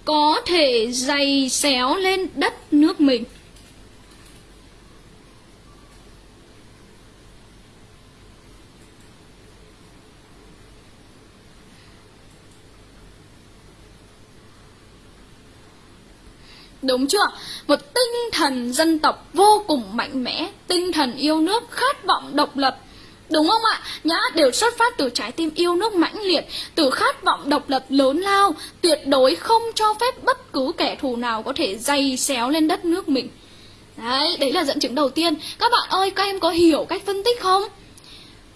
Có thể dày xéo lên đất nước mình. Đúng chưa? Một tinh thần dân tộc vô cùng mạnh mẽ Tinh thần yêu nước, khát vọng độc lập Đúng không ạ? Nhã đều xuất phát từ trái tim yêu nước mãnh liệt Từ khát vọng độc lập lớn lao Tuyệt đối không cho phép bất cứ kẻ thù nào có thể dày xéo lên đất nước mình Đấy, đấy là dẫn chứng đầu tiên Các bạn ơi, các em có hiểu cách phân tích không?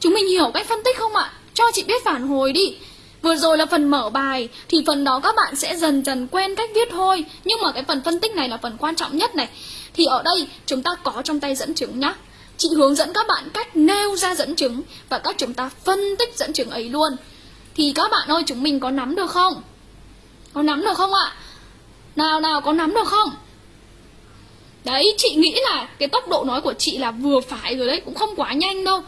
Chúng mình hiểu cách phân tích không ạ? Cho chị biết phản hồi đi Vừa rồi là phần mở bài, Thì phần đó các bạn sẽ dần dần quen cách viết thôi Nhưng mà cái phần phân tích này là phần quan trọng nhất này Thì ở đây, chúng ta có trong tay dẫn chứng nhá Chị hướng dẫn các bạn cách nêu ra dẫn chứng Và các chúng ta phân tích dẫn chứng ấy luôn Thì các bạn ơi, chúng mình có nắm được không? Có nắm được không ạ? Nào nào, có nắm được không? Đấy, chị nghĩ là cái tốc độ nói của chị là vừa phải rồi đấy, cũng không quá nhanh đâu.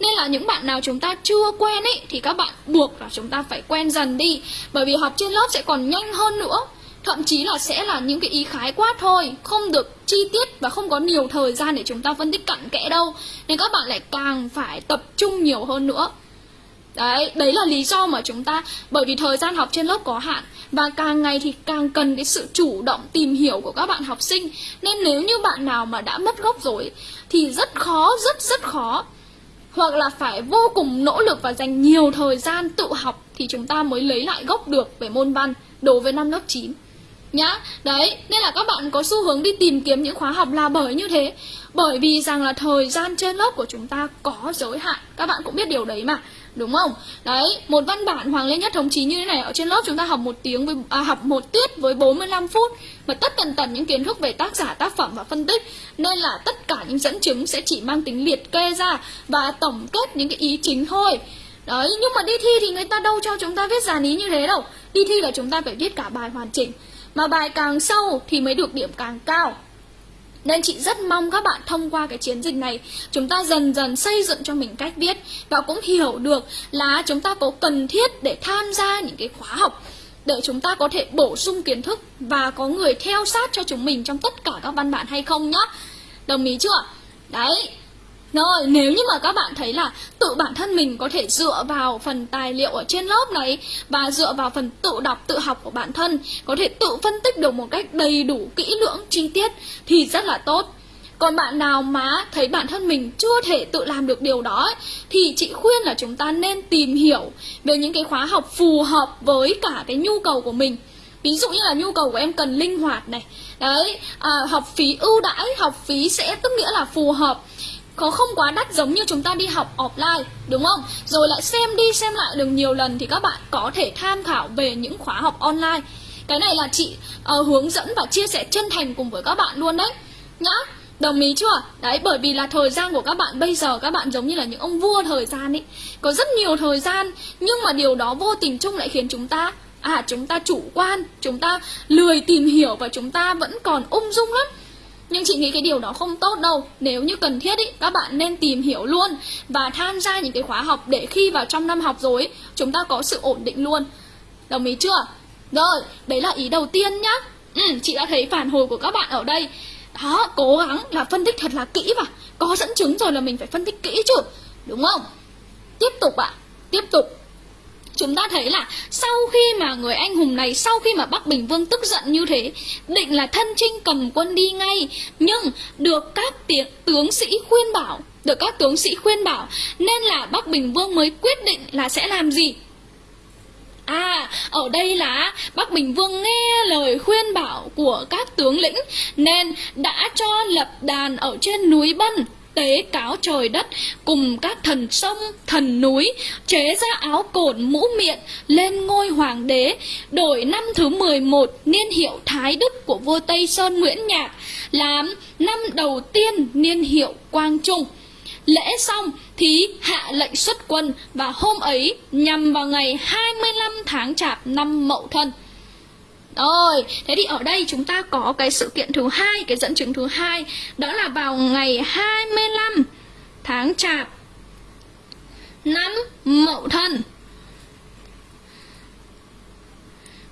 Nên là những bạn nào chúng ta chưa quen ấy Thì các bạn buộc là chúng ta phải quen dần đi. Bởi vì học trên lớp sẽ còn nhanh hơn nữa. Thậm chí là sẽ là những cái ý khái quát thôi Không được chi tiết và không có nhiều thời gian để chúng ta phân tích cặn kẽ đâu. Nên các bạn lại càng phải tập trung nhiều hơn nữa. Đấy, đấy là lý do mà chúng ta Bởi vì thời gian học trên lớp có hạn Và càng ngày thì càng cần cái sự chủ động tìm hiểu của các bạn học sinh. Nên nếu như bạn nào mà đã mất gốc rồi Thì rất khó, rất rất khó. Hoặc là phải vô cùng nỗ lực và dành nhiều thời gian tự học Thì chúng ta mới lấy lại gốc được về môn văn Đối với năm lớp 9 Nhá, đấy, nên là các bạn có xu hướng đi tìm kiếm những khóa học là bởi như thế. Bởi vì rằng là thời gian trên lớp của chúng ta có giới hạn. Các bạn cũng biết điều đấy mà. Đúng không? Đấy, một văn bản Hoàng Lê Nhất thống chí như thế này Ở trên lớp chúng ta học một tiếng với à, học một tiết với 45 phút mà tất tần tần những kiến thức về tác giả, tác phẩm và phân tích. Nên là tất cả những dẫn chứng sẽ chỉ mang tính liệt kê ra Và tổng kết những cái ý chính thôi. Đấy, nhưng mà đi thi thì người ta đâu cho chúng ta viết dàn ý như thế đâu. Đi thi là chúng ta phải viết cả bài hoàn chỉnh. Mà bài càng sâu thì mới được điểm càng cao nên chị rất mong các bạn thông qua cái chiến dịch này, Chúng ta dần dần xây dựng cho mình cách viết Và cũng hiểu được là chúng ta có cần thiết để tham gia những cái khóa học Để chúng ta có thể bổ sung kiến thức Và có người theo sát cho chúng mình trong tất cả các văn bản hay không nhá Đồng ý chưa? Đấy rồi, nếu như mà các bạn thấy là tự bản thân mình có thể dựa vào phần tài liệu ở trên lớp này và dựa vào phần tự đọc, tự học của bản thân có thể tự phân tích được một cách đầy đủ, kỹ lưỡng, chi tiết thì rất là tốt. Còn bạn nào mà thấy bản thân mình chưa thể tự làm được điều đó ấy, thì chị khuyên là chúng ta nên tìm hiểu về những cái khóa học phù hợp với cả cái nhu cầu của mình. Ví dụ như là nhu cầu của em cần linh hoạt này Đấy, à, học phí ưu đãi, học phí sẽ tức nghĩa là phù hợp có không quá đắt giống như chúng ta đi học offline đúng không? Rồi lại xem đi xem lại được nhiều lần thì các bạn có thể tham khảo về những khóa học online. Cái này là chị uh, hướng dẫn và chia sẻ chân thành cùng với các bạn luôn đấy. Nhá Đồng ý chưa? Đấy, bởi vì là thời gian của các bạn bây giờ các bạn giống như là những ông vua thời gian ấy. Có rất nhiều thời gian Nhưng mà điều đó vô tình chung lại khiến chúng ta À, chúng ta chủ quan Chúng ta lười tìm hiểu Và chúng ta vẫn còn ung dung lắm nhưng chị nghĩ cái điều đó không tốt đâu. Nếu như cần thiết ý, các bạn nên tìm hiểu luôn Và tham gia những cái khóa học Để khi vào trong năm học rồi Chúng ta có sự ổn định luôn. Đồng ý chưa? Rồi, đấy là ý đầu tiên nhá. Ừ, Chị đã thấy phản hồi của các bạn ở đây. Đó, cố gắng là phân tích thật là kỹ mà. Có dẫn chứng rồi là mình phải phân tích kỹ chứ. Đúng không? Tiếp tục ạ. À, Tiếp tục chúng ta thấy là sau khi mà người anh hùng này sau khi mà Bắc Bình Vương tức giận như thế định là thân chinh cầm quân đi ngay. Nhưng được các tiếng tướng sĩ khuyên bảo được các tướng sĩ khuyên bảo nên là Bắc Bình Vương mới quyết định là sẽ làm gì? À, ở đây là Bắc Bình Vương nghe lời khuyên bảo của các tướng lĩnh nên đã cho lập đàn ở trên núi Bân tế cáo trời đất cùng các thần sông, thần núi, chế ra áo cột mũ miệng lên ngôi hoàng đế, đổi năm thứ 11 niên hiệu Thái Đức của vua Tây Sơn Nguyễn Nhạc làm năm đầu tiên niên hiệu Quang Trung. Lễ xong thì hạ lệnh xuất quân và hôm ấy nhằm vào ngày 25 tháng Chạp năm Mậu Thân. Rồi, thế thì ở đây chúng ta có cái sự kiện thứ hai, cái dẫn chứng thứ hai, đó là vào ngày 25 tháng Chạp năm Mậu Thân.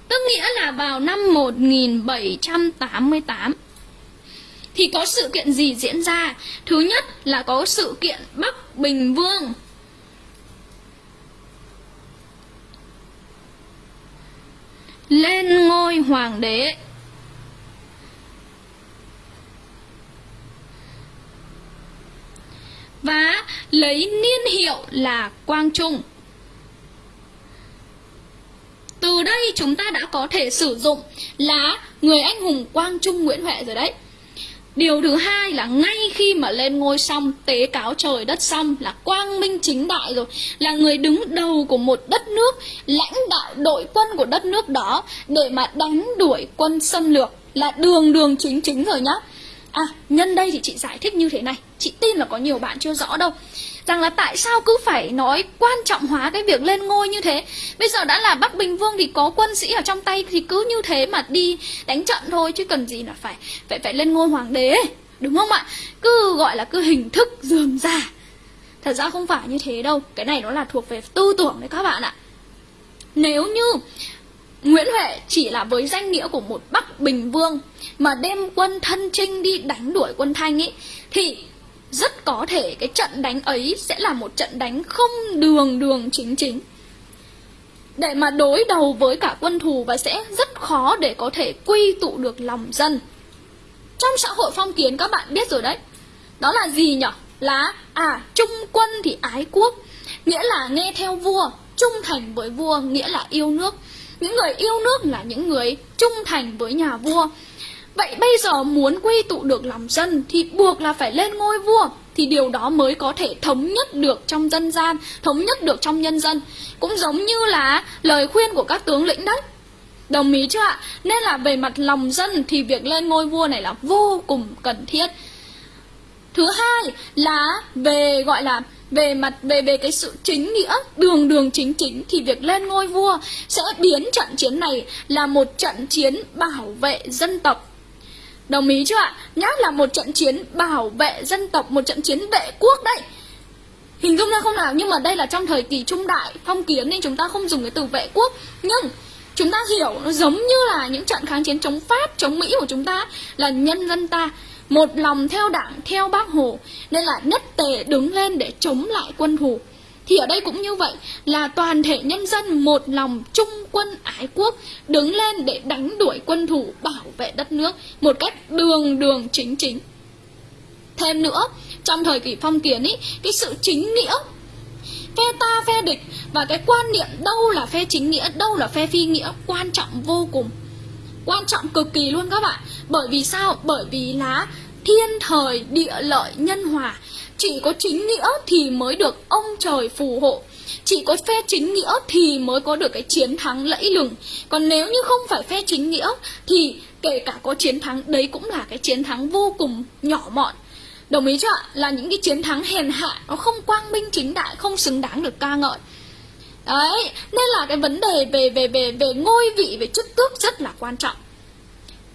Tức nghĩa là vào năm 1788 thì có sự kiện gì diễn ra? Thứ nhất là có sự kiện Bắc Bình Vương lên ngôi hoàng đế và lấy niên hiệu là Quang Trung. Từ đây chúng ta đã có thể sử dụng là người anh hùng Quang Trung Nguyễn Huệ rồi đấy. Điều thứ hai là ngay khi mà lên ngôi xong, Tế cáo trời đất xong Là quang minh chính đại rồi, Là người đứng đầu của một đất nước, Lãnh đạo đội quân của đất nước đó Để mà đánh đuổi quân xâm lược Là đường đường chính chính rồi nhá. À nhân đây thì chị giải thích như thế này. Chị tin là có nhiều bạn chưa rõ đâu. Rằng là tại sao cứ phải nói quan trọng hóa cái việc lên ngôi như thế? Bây giờ đã là Bắc Bình Vương thì có quân sĩ ở trong tay Thì cứ như thế mà đi đánh trận thôi, Chứ cần gì là phải phải phải lên ngôi hoàng đế, Đúng không ạ? Cứ gọi là cứ hình thức dườm già. Thật ra không phải như thế đâu, Cái này nó là thuộc về tư tưởng đấy các bạn ạ. Nếu như Nguyễn Huệ chỉ là với danh nghĩa của một Bắc Bình Vương mà đem quân thân trinh đi đánh đuổi quân Thanh ấy thì rất có thể cái trận đánh ấy sẽ là một trận đánh không đường đường chính chính. Để mà đối đầu với cả quân thù và sẽ rất khó để có thể quy tụ được lòng dân. Trong xã hội phong kiến các bạn biết rồi đấy. Đó là gì nhỉ? Là à trung quân thì ái quốc, nghĩa là nghe theo vua, trung thành với vua nghĩa là yêu nước những người yêu nước là những người trung thành với nhà vua Vậy bây giờ muốn quy tụ được lòng dân thì buộc là phải lên ngôi vua Thì điều đó mới có thể thống nhất được trong dân gian, thống nhất được trong nhân dân. Cũng giống như là lời khuyên của các tướng lĩnh đấy. Đồng ý chưa ạ? Nên là về mặt lòng dân thì việc lên ngôi vua này là vô cùng cần thiết. Thứ hai là về gọi là về mặt về về cái sự chính nghĩa đường đường chính chính thì việc lên ngôi vua sẽ biến trận chiến này là một trận chiến bảo vệ dân tộc đồng ý chưa ạ? Nhắc là một trận chiến bảo vệ dân tộc, một trận chiến vệ quốc đấy. Hình dung ra không nào? Nhưng mà đây là trong thời kỳ trung đại, phong kiến nên chúng ta không dùng cái từ vệ quốc. Nhưng chúng ta hiểu nó giống như là những trận kháng chiến chống pháp, chống mỹ của chúng ta là nhân dân ta một lòng theo đảng, theo bác hồ, nên là nhất tề đứng lên để chống lại quân thù thì ở đây cũng như vậy, là toàn thể nhân dân một lòng trung quân ái quốc, đứng lên để đánh đuổi quân thù bảo vệ đất nước một cách đường đường chính chính. Thêm nữa, trong thời kỳ phong kiến ý, cái sự chính nghĩa, phe ta, phe địch, và cái quan niệm đâu là phe chính nghĩa, đâu là phe phi nghĩa, quan trọng vô cùng. Quan trọng cực kỳ luôn các bạn. Bởi vì sao? Bởi vì là thiên thời địa lợi nhân hòa chỉ có chính nghĩa thì mới được ông trời phù hộ. Chỉ có phe chính nghĩa thì mới có được cái chiến thắng lẫy lừng. Còn nếu như không phải phe chính nghĩa, thì kể cả có chiến thắng, đấy cũng là cái chiến thắng vô cùng nhỏ mọn. Đồng ý chưa ạ? Là những cái chiến thắng hèn hạ, nó không quang minh chính đại, không xứng đáng được ca ngợi. Đấy, nên là cái vấn đề về về về về ngôi vị, về chức tước rất là quan trọng.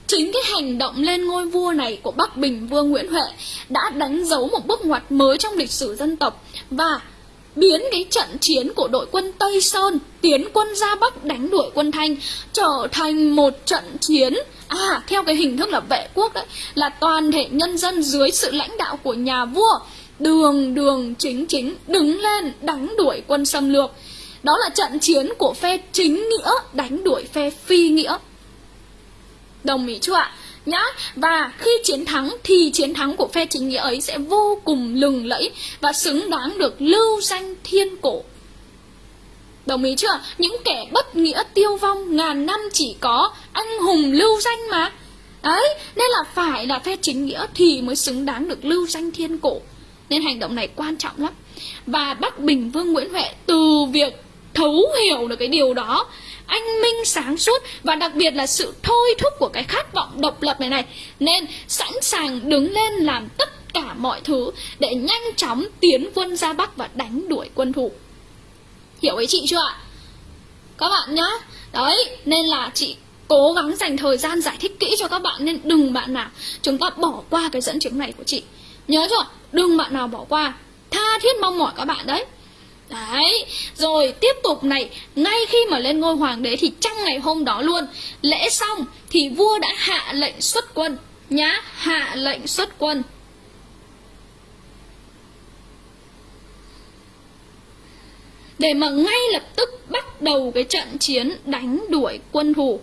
Chính cái hành động lên ngôi vua này của Bắc Bình Vương Nguyễn Huệ đã đánh dấu một bước ngoặt mới trong lịch sử dân tộc và biến cái trận chiến của đội quân Tây Sơn, tiến quân ra Bắc đánh đuổi quân Thanh, trở thành một trận chiến à theo cái hình thức là vệ quốc đấy, là toàn thể nhân dân dưới sự lãnh đạo của nhà vua, đường đường, chính chính, đứng lên đánh đuổi quân xâm lược. Đó là trận chiến của phe chính nghĩa, đánh đuổi phe phi nghĩa. Đồng ý chưa ạ? Nhá, và khi chiến thắng thì chiến thắng của phe chính nghĩa ấy sẽ vô cùng lừng lẫy và xứng đáng được lưu danh thiên cổ. Đồng ý chưa? Những kẻ bất nghĩa tiêu vong ngàn năm chỉ có anh hùng lưu danh mà. Đấy, nên là phải là phe chính nghĩa thì mới xứng đáng được lưu danh thiên cổ. Nên hành động này quan trọng lắm. Và Bắc Bình Vương Nguyễn Huệ từ việc thấu hiểu được cái điều đó anh minh sáng suốt và đặc biệt là sự thôi thúc của cái khát vọng độc lập này này. Nên sẵn sàng đứng lên làm tất cả mọi thứ để nhanh chóng tiến quân ra bắc và đánh đuổi quân thủ. Hiểu ý chị chưa ạ? Các bạn nhá. Đấy, nên là chị cố gắng dành thời gian giải thích kỹ cho các bạn, nên đừng bạn nào chúng ta bỏ qua cái dẫn chứng này của chị. Nhớ chưa? Đừng bạn nào bỏ qua. Tha thiết mong mỏi các bạn đấy. Đấy, rồi tiếp tục này, ngay khi mà lên ngôi hoàng đế thì trong ngày hôm đó luôn, lễ xong thì vua đã hạ lệnh xuất quân nhá, hạ lệnh xuất quân. Để mà ngay lập tức bắt đầu cái trận chiến đánh đuổi quân thù.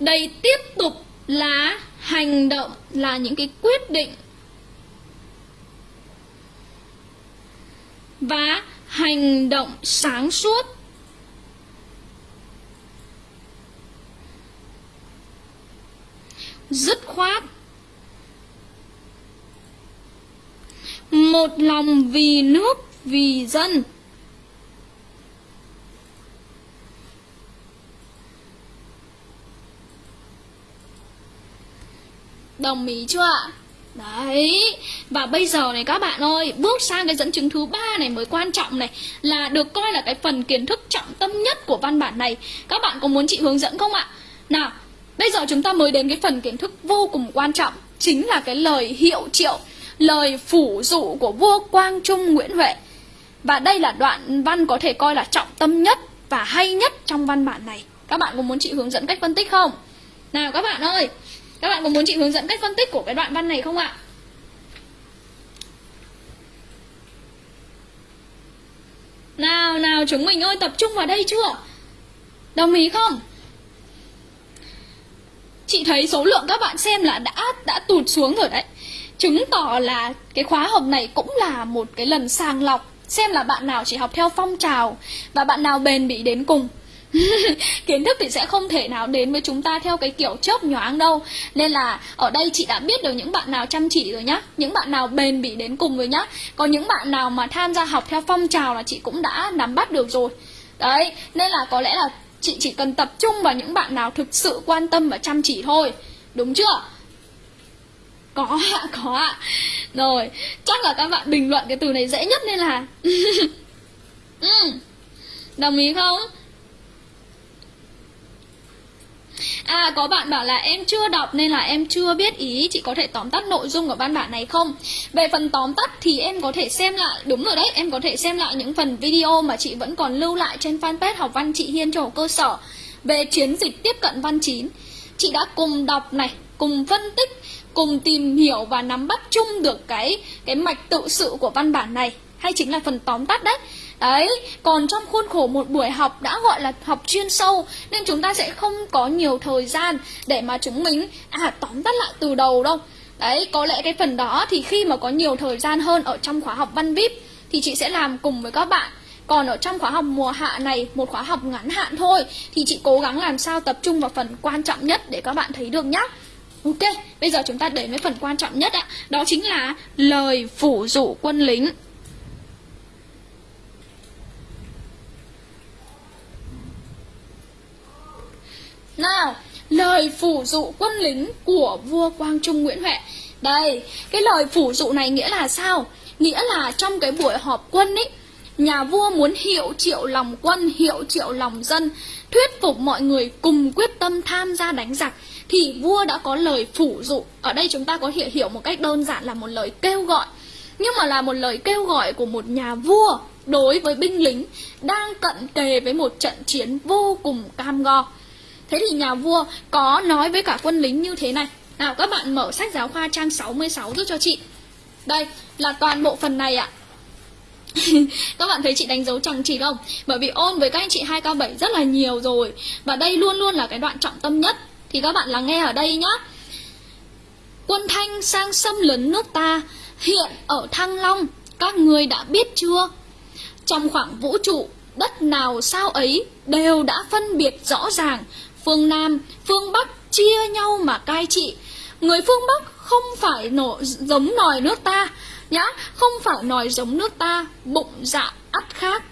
Đây tiếp tục là hành động là những cái quyết định và hành động sáng suốt. Dứt khoát, một lòng vì nước, vì dân. Đồng ý chưa ạ? Đấy Và bây giờ này các bạn ơi, Bước sang cái dẫn chứng thứ ba này mới quan trọng này Là được coi là cái phần kiến thức trọng tâm nhất của văn bản này Các bạn có muốn chị hướng dẫn không ạ? Nào, Bây giờ chúng ta mới đến cái phần kiến thức vô cùng quan trọng, Chính là cái lời hiệu triệu, Lời phủ dụ của vua Quang Trung Nguyễn Huệ Và đây là đoạn văn có thể coi là trọng tâm nhất Và hay nhất trong văn bản này Các bạn có muốn chị hướng dẫn cách phân tích không? Nào các bạn ơi các bạn có muốn chị hướng dẫn cách phân tích của cái đoạn văn này không ạ? Nào nào, chúng mình ơi tập trung vào đây chưa? Đồng ý không? Chị thấy số lượng các bạn xem là đã đã tụt xuống rồi đấy Chứng tỏ là cái khóa học này cũng là một cái lần sàng lọc, Xem là bạn nào chỉ học theo phong trào Và bạn nào bền bỉ đến cùng kiến thức thì sẽ không thể nào đến với chúng ta theo cái kiểu chớp nhoáng đâu. Nên là ở đây chị đã biết được những bạn nào chăm chỉ rồi nhá, những bạn nào bền bỉ đến cùng rồi nhá. Còn những bạn nào mà tham gia học theo phong trào là chị cũng đã nắm bắt được rồi. Đấy, nên là có lẽ là chị chỉ cần tập trung vào những bạn nào thực sự quan tâm và chăm chỉ thôi. Đúng chưa? Có ạ có ạ. Rồi, chắc là các bạn bình luận cái từ này dễ nhất nên là ừ. đồng ý không? À có bạn bảo là em chưa đọc nên là em chưa biết ý. Chị có thể tóm tắt nội dung của văn bản này không? Về phần tóm tắt thì em có thể xem lại Đúng rồi đấy, em có thể xem lại những phần video mà chị vẫn còn lưu lại trên fanpage học văn chị Hiên cho cơ sở Về chiến dịch tiếp cận văn chín. Chị đã cùng đọc này, cùng phân tích cùng tìm hiểu và nắm bắt chung được cái cái mạch tự sự của văn bản này. Hay chính là phần tóm tắt đấy. Đấy, còn trong khuôn khổ một buổi học đã gọi là học chuyên sâu Nên chúng ta sẽ không có nhiều thời gian để mà chúng mình à tóm tắt lại từ đầu đâu. Đấy, có lẽ cái phần đó thì khi mà có nhiều thời gian hơn ở trong khóa học văn VIP Thì chị sẽ làm cùng với các bạn. Còn ở trong khóa học mùa hạ này, một khóa học ngắn hạn thôi Thì chị cố gắng làm sao tập trung vào phần quan trọng nhất để các bạn thấy được nhá. Ok, bây giờ chúng ta đến với phần quan trọng nhất ạ. Đó chính là lời phủ dụ quân lính. Nào, lời phủ dụ quân lính của vua Quang Trung Nguyễn Huệ. Đây, cái lời phủ dụ này nghĩa là sao? Nghĩa là trong cái buổi họp quân ấy Nhà vua muốn hiệu triệu lòng quân, hiệu triệu lòng dân Thuyết phục mọi người cùng quyết tâm tham gia đánh giặc Thì vua đã có lời phủ dụ. Ở đây chúng ta có thể hiểu một cách đơn giản là một lời kêu gọi. Nhưng mà là một lời kêu gọi của một nhà vua Đối với binh lính Đang cận kề với một trận chiến vô cùng cam go. Thế thì nhà vua có nói với cả quân lính như thế này. Nào, các bạn mở sách giáo khoa trang 66 giúp cho chị. Đây, là toàn bộ phần này ạ. Các bạn thấy chị đánh dấu chẳng chỉ không? Bởi vì ôn với các anh chị 2K7 rất là nhiều rồi. Và đây luôn luôn là cái đoạn trọng tâm nhất. Thì các bạn lắng nghe ở đây nhá. Quân Thanh sang xâm lấn nước ta, Hiện ở Thăng Long. Các người đã biết chưa? Trong khoảng vũ trụ, Đất nào sao ấy Đều đã phân biệt rõ ràng phương Nam, phương Bắc chia nhau mà cai trị. Người phương Bắc không phải nổ giống nòi nước ta, nhá, không phải nòi giống nước ta, bụng dạ ắt khác.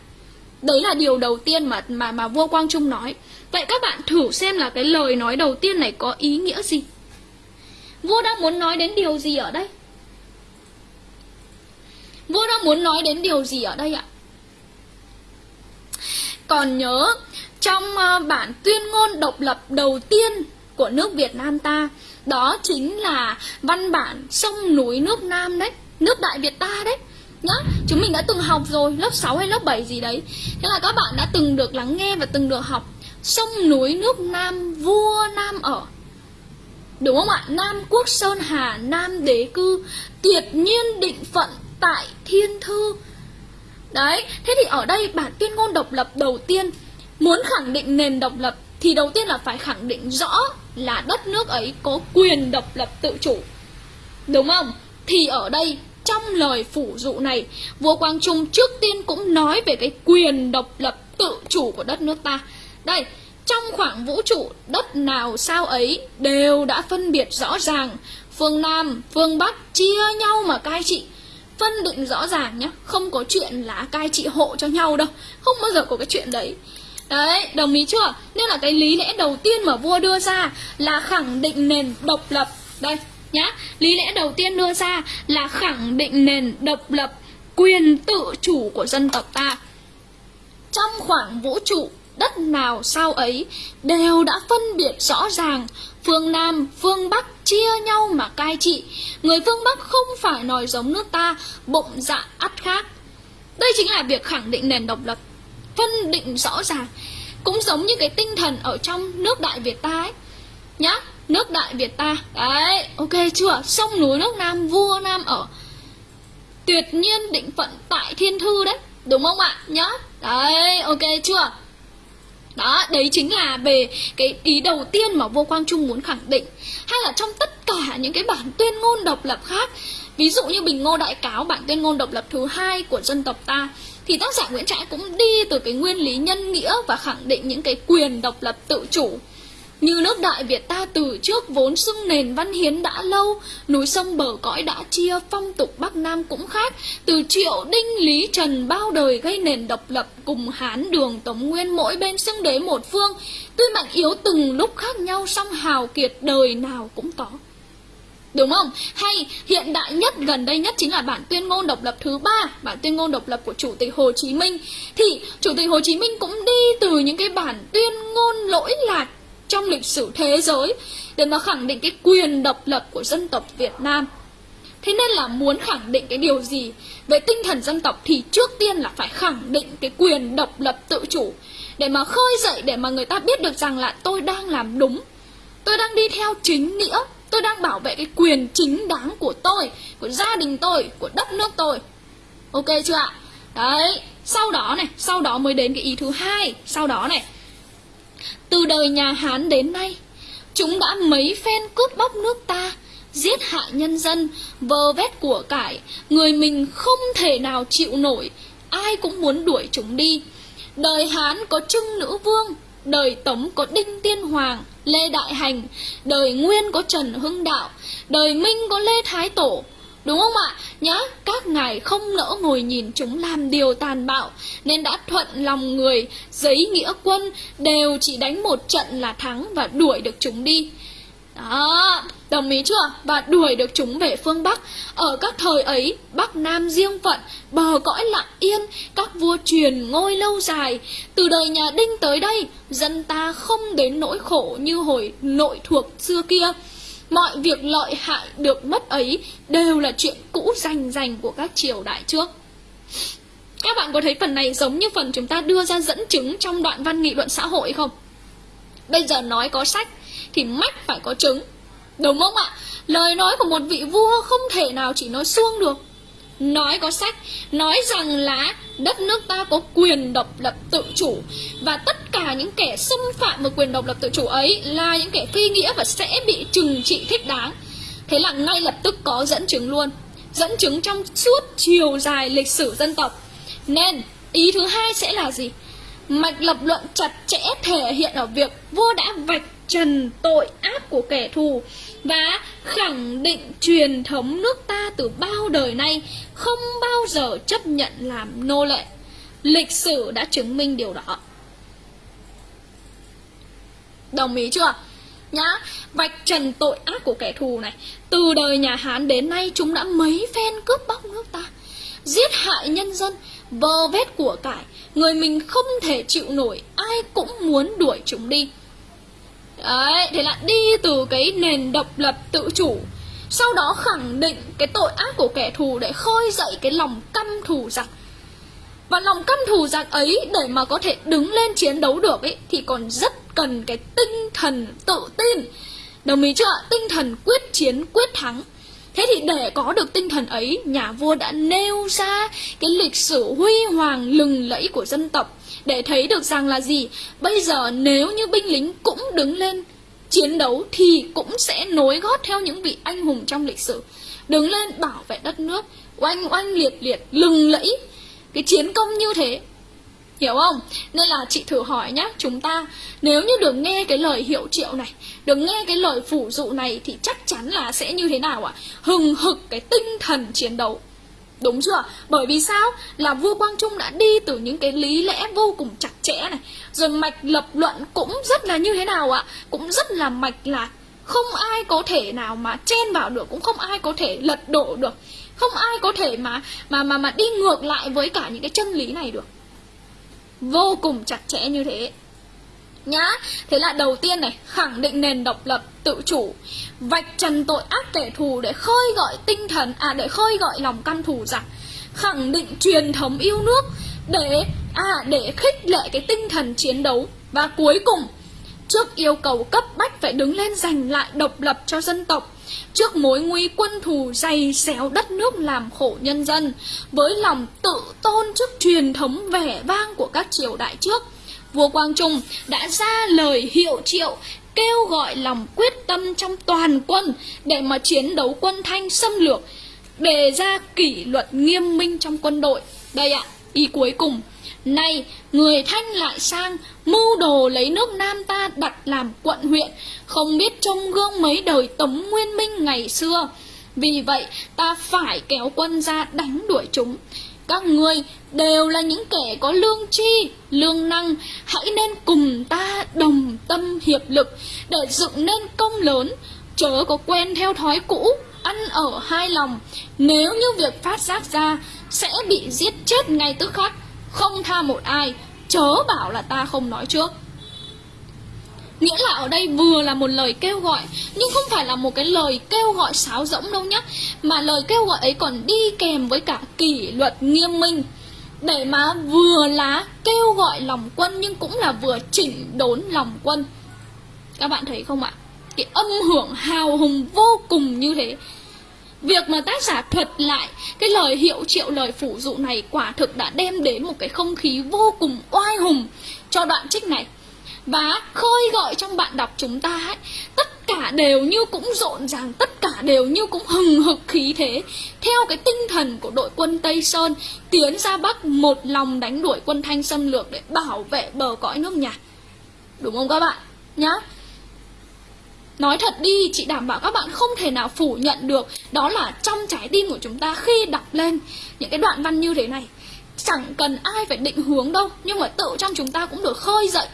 Đấy là điều đầu tiên mà mà mà vua Quang Trung nói. Vậy các bạn thử xem là cái lời nói đầu tiên này có ý nghĩa gì? Vua đang muốn nói đến điều gì ở đây? Vua đang muốn nói đến điều gì ở đây ạ? Còn nhớ trong ờ, bản tuyên ngôn độc lập đầu tiên của nước Việt Nam ta. Đó chính là văn bản sông núi nước Nam đấy, nước Đại Việt ta đấy. Nhá, chúng mình đã từng học rồi, lớp 6 hay lớp 7 gì đấy. Thế là các bạn đã từng được lắng nghe và từng được học sông núi nước Nam, vua Nam ở. Đúng không ạ? Nam quốc sơn hà, Nam đế cư tuyệt nhiên định phận tại thiên thư. Đấy, thế thì ở đây bản tuyên ngôn độc lập đầu tiên Muốn khẳng định nền độc lập thì đầu tiên là phải khẳng định rõ là đất nước ấy có quyền độc lập tự chủ. Đúng không? Thì ở đây trong lời phủ dụ này, vua Quang Trung trước tiên cũng nói về cái quyền độc lập tự chủ của đất nước ta. Đây, trong khoảng vũ trụ đất nào sao ấy đều đã phân biệt rõ ràng phương nam phương bắc chia nhau mà cai trị phân định rõ ràng nhé không có chuyện là cai trị hộ cho nhau đâu không bao giờ có cái chuyện đấy đấy, đồng ý chưa? Nên là cái lý lẽ đầu tiên mà vua đưa ra là khẳng định nền độc lập. Đây, nhá. Lý lẽ đầu tiên đưa ra là khẳng định nền độc lập, quyền tự chủ của dân tộc ta. Trong khoảng vũ trụ, đất nào sao ấy đều đã phân biệt rõ ràng. Phương nam, phương bắc chia nhau mà cai trị. Người phương bắc không phải nòi giống nước ta, bụng dạ ắt khác. Đây chính là việc khẳng định nền độc lập phân định rõ ràng, cũng giống như cái tinh thần ở trong nước đại việt ta ấy. Nhá, nước đại việt ta, đấy, ok chưa? Sông núi nước nam, vua nam ở tuyệt nhiên định phận tại thiên thư đấy, đúng không ạ? Nhá, đấy, ok chưa? Đó, đấy chính là về cái ý đầu tiên mà vua quang trung muốn khẳng định. Hay là trong tất cả những cái bản tuyên ngôn độc lập khác, ví dụ như bình ngô đại cáo, bản tuyên ngôn độc lập thứ hai của dân tộc ta thì tác giả nguyễn trãi cũng đi từ cái nguyên lý nhân nghĩa và khẳng định những cái quyền độc lập tự chủ như nước Đại Việt ta từ trước vốn xưng nền văn hiến đã lâu, núi sông bờ cõi đã chia, phong tục Bắc Nam cũng khác. Từ triệu đinh lý trần bao đời gây nền độc lập cùng Hán đường Tống Nguyên mỗi bên xưng đế một phương. Tuy mạnh yếu từng lúc khác nhau song hào kiệt đời nào cũng có. Đúng không? Hay hiện đại nhất gần đây nhất chính là bản tuyên ngôn độc lập thứ ba Bản tuyên ngôn độc lập của Chủ tịch Hồ Chí Minh Thì Chủ tịch Hồ Chí Minh cũng đi từ những cái bản tuyên ngôn lỗi lạc trong lịch sử thế giới để mà khẳng định cái quyền độc lập của dân tộc Việt Nam. Thế nên là muốn khẳng định cái điều gì về tinh thần dân tộc thì trước tiên là phải khẳng định cái quyền độc lập tự chủ để mà khơi dậy để mà người ta biết được rằng là tôi đang làm đúng. Tôi đang đi theo chính nghĩa, tôi đang bảo vệ cái quyền chính đáng của tôi, của gia đình tôi, của đất nước tôi. Ok chưa ạ? Đấy, sau đó này, sau đó mới đến cái ý thứ hai, sau đó này từ đời nhà Hán đến nay, chúng đã mấy phen cướp bóc nước ta, giết hại nhân dân, vơ vét của cải, người mình không thể nào chịu nổi, ai cũng muốn đuổi chúng đi. Đời Hán có Trưng Nữ Vương, đời Tống có Đinh Tiên Hoàng, Lê Đại Hành, đời Nguyên có Trần Hưng Đạo, đời Minh có Lê Thái Tổ, Đúng không ạ? Nhá, các ngài không nỡ ngồi nhìn chúng làm điều tàn bạo Nên đã thuận lòng người, giấy nghĩa quân Đều chỉ đánh một trận là thắng và đuổi được chúng đi đó, đồng ý chưa? Và đuổi được chúng về phương Bắc Ở các thời ấy, Bắc Nam riêng phận Bờ cõi lặng yên Các vua truyền ngôi lâu dài Từ đời nhà Đinh tới đây Dân ta không đến nỗi khổ như hồi nội thuộc xưa kia Mọi việc lợi hại được mất ấy đều là chuyện cũ rành rành của các triều đại trước. Các bạn có thấy phần này giống như phần chúng ta đưa ra dẫn chứng trong đoạn văn nghị luận xã hội không? Bây giờ nói có sách thì mách phải có chứng. Đúng không ạ? Lời nói của một vị vua không thể nào chỉ nói suông được. Nói có sách, nói rằng là đất nước ta có quyền độc lập tự chủ. Và tất cả những kẻ xâm phạm vào quyền độc lập tự chủ ấy là những kẻ phi nghĩa và sẽ bị trừng trị thích đáng. Thế là ngay lập tức có dẫn chứng luôn. Dẫn chứng trong suốt chiều dài lịch sử dân tộc. Nên, ý thứ hai sẽ là gì? Mạch lập luận chặt chẽ thể hiện ở việc vua đã vạch trần tội ác của kẻ thù và khẳng định truyền thống nước ta từ bao đời nay không bao giờ chấp nhận làm nô lệ. Lịch sử đã chứng minh điều đó. Đồng ý chưa? Nhá, vạch trần tội ác của kẻ thù này. Từ đời nhà Hán đến nay chúng đã mấy phen cướp bóc nước ta, giết hại nhân dân, vơ vét của cải, người mình không thể chịu nổi, ai cũng muốn đuổi chúng đi. Đấy, thế là đi từ cái nền độc lập tự chủ. Sau đó khẳng định cái tội ác của kẻ thù để khơi dậy cái lòng căm thù giặc Và lòng căm thù giặc ấy để mà có thể đứng lên chiến đấu được ấy Thì còn rất cần cái tinh thần tự tin. Đồng ý chưa? Tinh thần quyết chiến, quyết thắng. Thế thì để có được tinh thần ấy, nhà vua đã nêu ra cái lịch sử huy hoàng lừng lẫy của dân tộc để thấy được rằng là gì? Bây giờ nếu như binh lính cũng đứng lên chiến đấu thì cũng sẽ nối gót theo những vị anh hùng trong lịch sử. Đứng lên bảo vệ đất nước, oanh oanh liệt liệt, lừng lẫy. Cái chiến công như thế Hiểu không? Nên là chị thử hỏi nhá, Chúng ta nếu như được nghe cái lời hiệu triệu này, Được nghe cái lời phủ dụ này Thì chắc chắn là sẽ như thế nào ạ? Hừng hực cái tinh thần chiến đấu Đúng chưa? Bởi vì sao? Là vua Quang Trung đã đi từ những cái lý lẽ vô cùng chặt chẽ này Rồi mạch lập luận cũng rất là như thế nào ạ? Cũng rất là mạch lạc Không ai có thể nào mà chen vào được, Cũng không ai có thể lật đổ được Không ai có thể mà mà mà mà đi ngược lại với cả những cái chân lý này được Vô cùng chặt chẽ như thế. Nhá, thế là đầu tiên này, khẳng định nền độc lập, tự chủ. Vạch trần tội ác kẻ thù để khơi gọi tinh thần à để khơi gọi lòng căm thù giặc khẳng định truyền thống yêu nước để à để khích lệ cái tinh thần chiến đấu. Và cuối cùng, trước yêu cầu cấp bách phải đứng lên giành lại độc lập cho dân tộc trước mối nguy quân thù dày xéo đất nước làm khổ nhân dân với lòng tự tôn trước truyền thống vẻ vang của các triều đại trước vua Quang Trung đã ra lời hiệu triệu kêu gọi lòng quyết tâm trong toàn quân để mà chiến đấu quân Thanh xâm lược, đề ra kỷ luật nghiêm minh trong quân đội. Đây ạ, ý cuối cùng. Này, người Thanh lại sang, mưu đồ lấy nước Nam ta đặt làm quận huyện, không biết trông gương mấy đời Tống Nguyên Minh ngày xưa. Vì vậy, ta phải kéo quân ra đánh đuổi chúng. Các ngươi đều là những kẻ có lương tri, lương năng, hãy nên cùng ta đồng tâm hiệp lực để dựng nên công lớn, chớ có quen theo thói cũ, ăn ở hai lòng. Nếu như việc phát giác ra sẽ bị giết chết ngay tức khắc, không tha một ai, chớ bảo là ta không nói trước. Nghĩa là ở đây vừa là một lời kêu gọi Nhưng không phải là một cái lời kêu gọi sáo rỗng đâu nhá Mà lời kêu gọi ấy còn đi kèm với cả kỷ luật nghiêm minh Để mà vừa là kêu gọi lòng quân Nhưng cũng là vừa chỉnh đốn lòng quân Các bạn thấy không ạ? Cái âm hưởng hào hùng vô cùng như thế Việc mà tác giả thuật lại cái lời hiệu triệu lời phủ dụ này quả thực đã đem đến một cái không khí vô cùng oai hùng cho đoạn trích này. Và khơi gọi trong bạn đọc chúng ta ấy, tất cả đều như cũng rộn ràng, tất cả đều như cũng hừng hực khí thế. Theo cái tinh thần của đội quân tây sơn, tiến ra bắc một lòng đánh đuổi quân thanh xâm lược để bảo vệ bờ cõi nước nhà. Đúng không các bạn? Nhá. Nói thật đi, chị đảm bảo các bạn không thể nào phủ nhận được. Đó là trong trái tim của chúng ta khi đọc lên những cái đoạn văn như thế này. Chẳng cần ai phải định hướng đâu nhưng mà tự trong chúng ta cũng được khơi dậy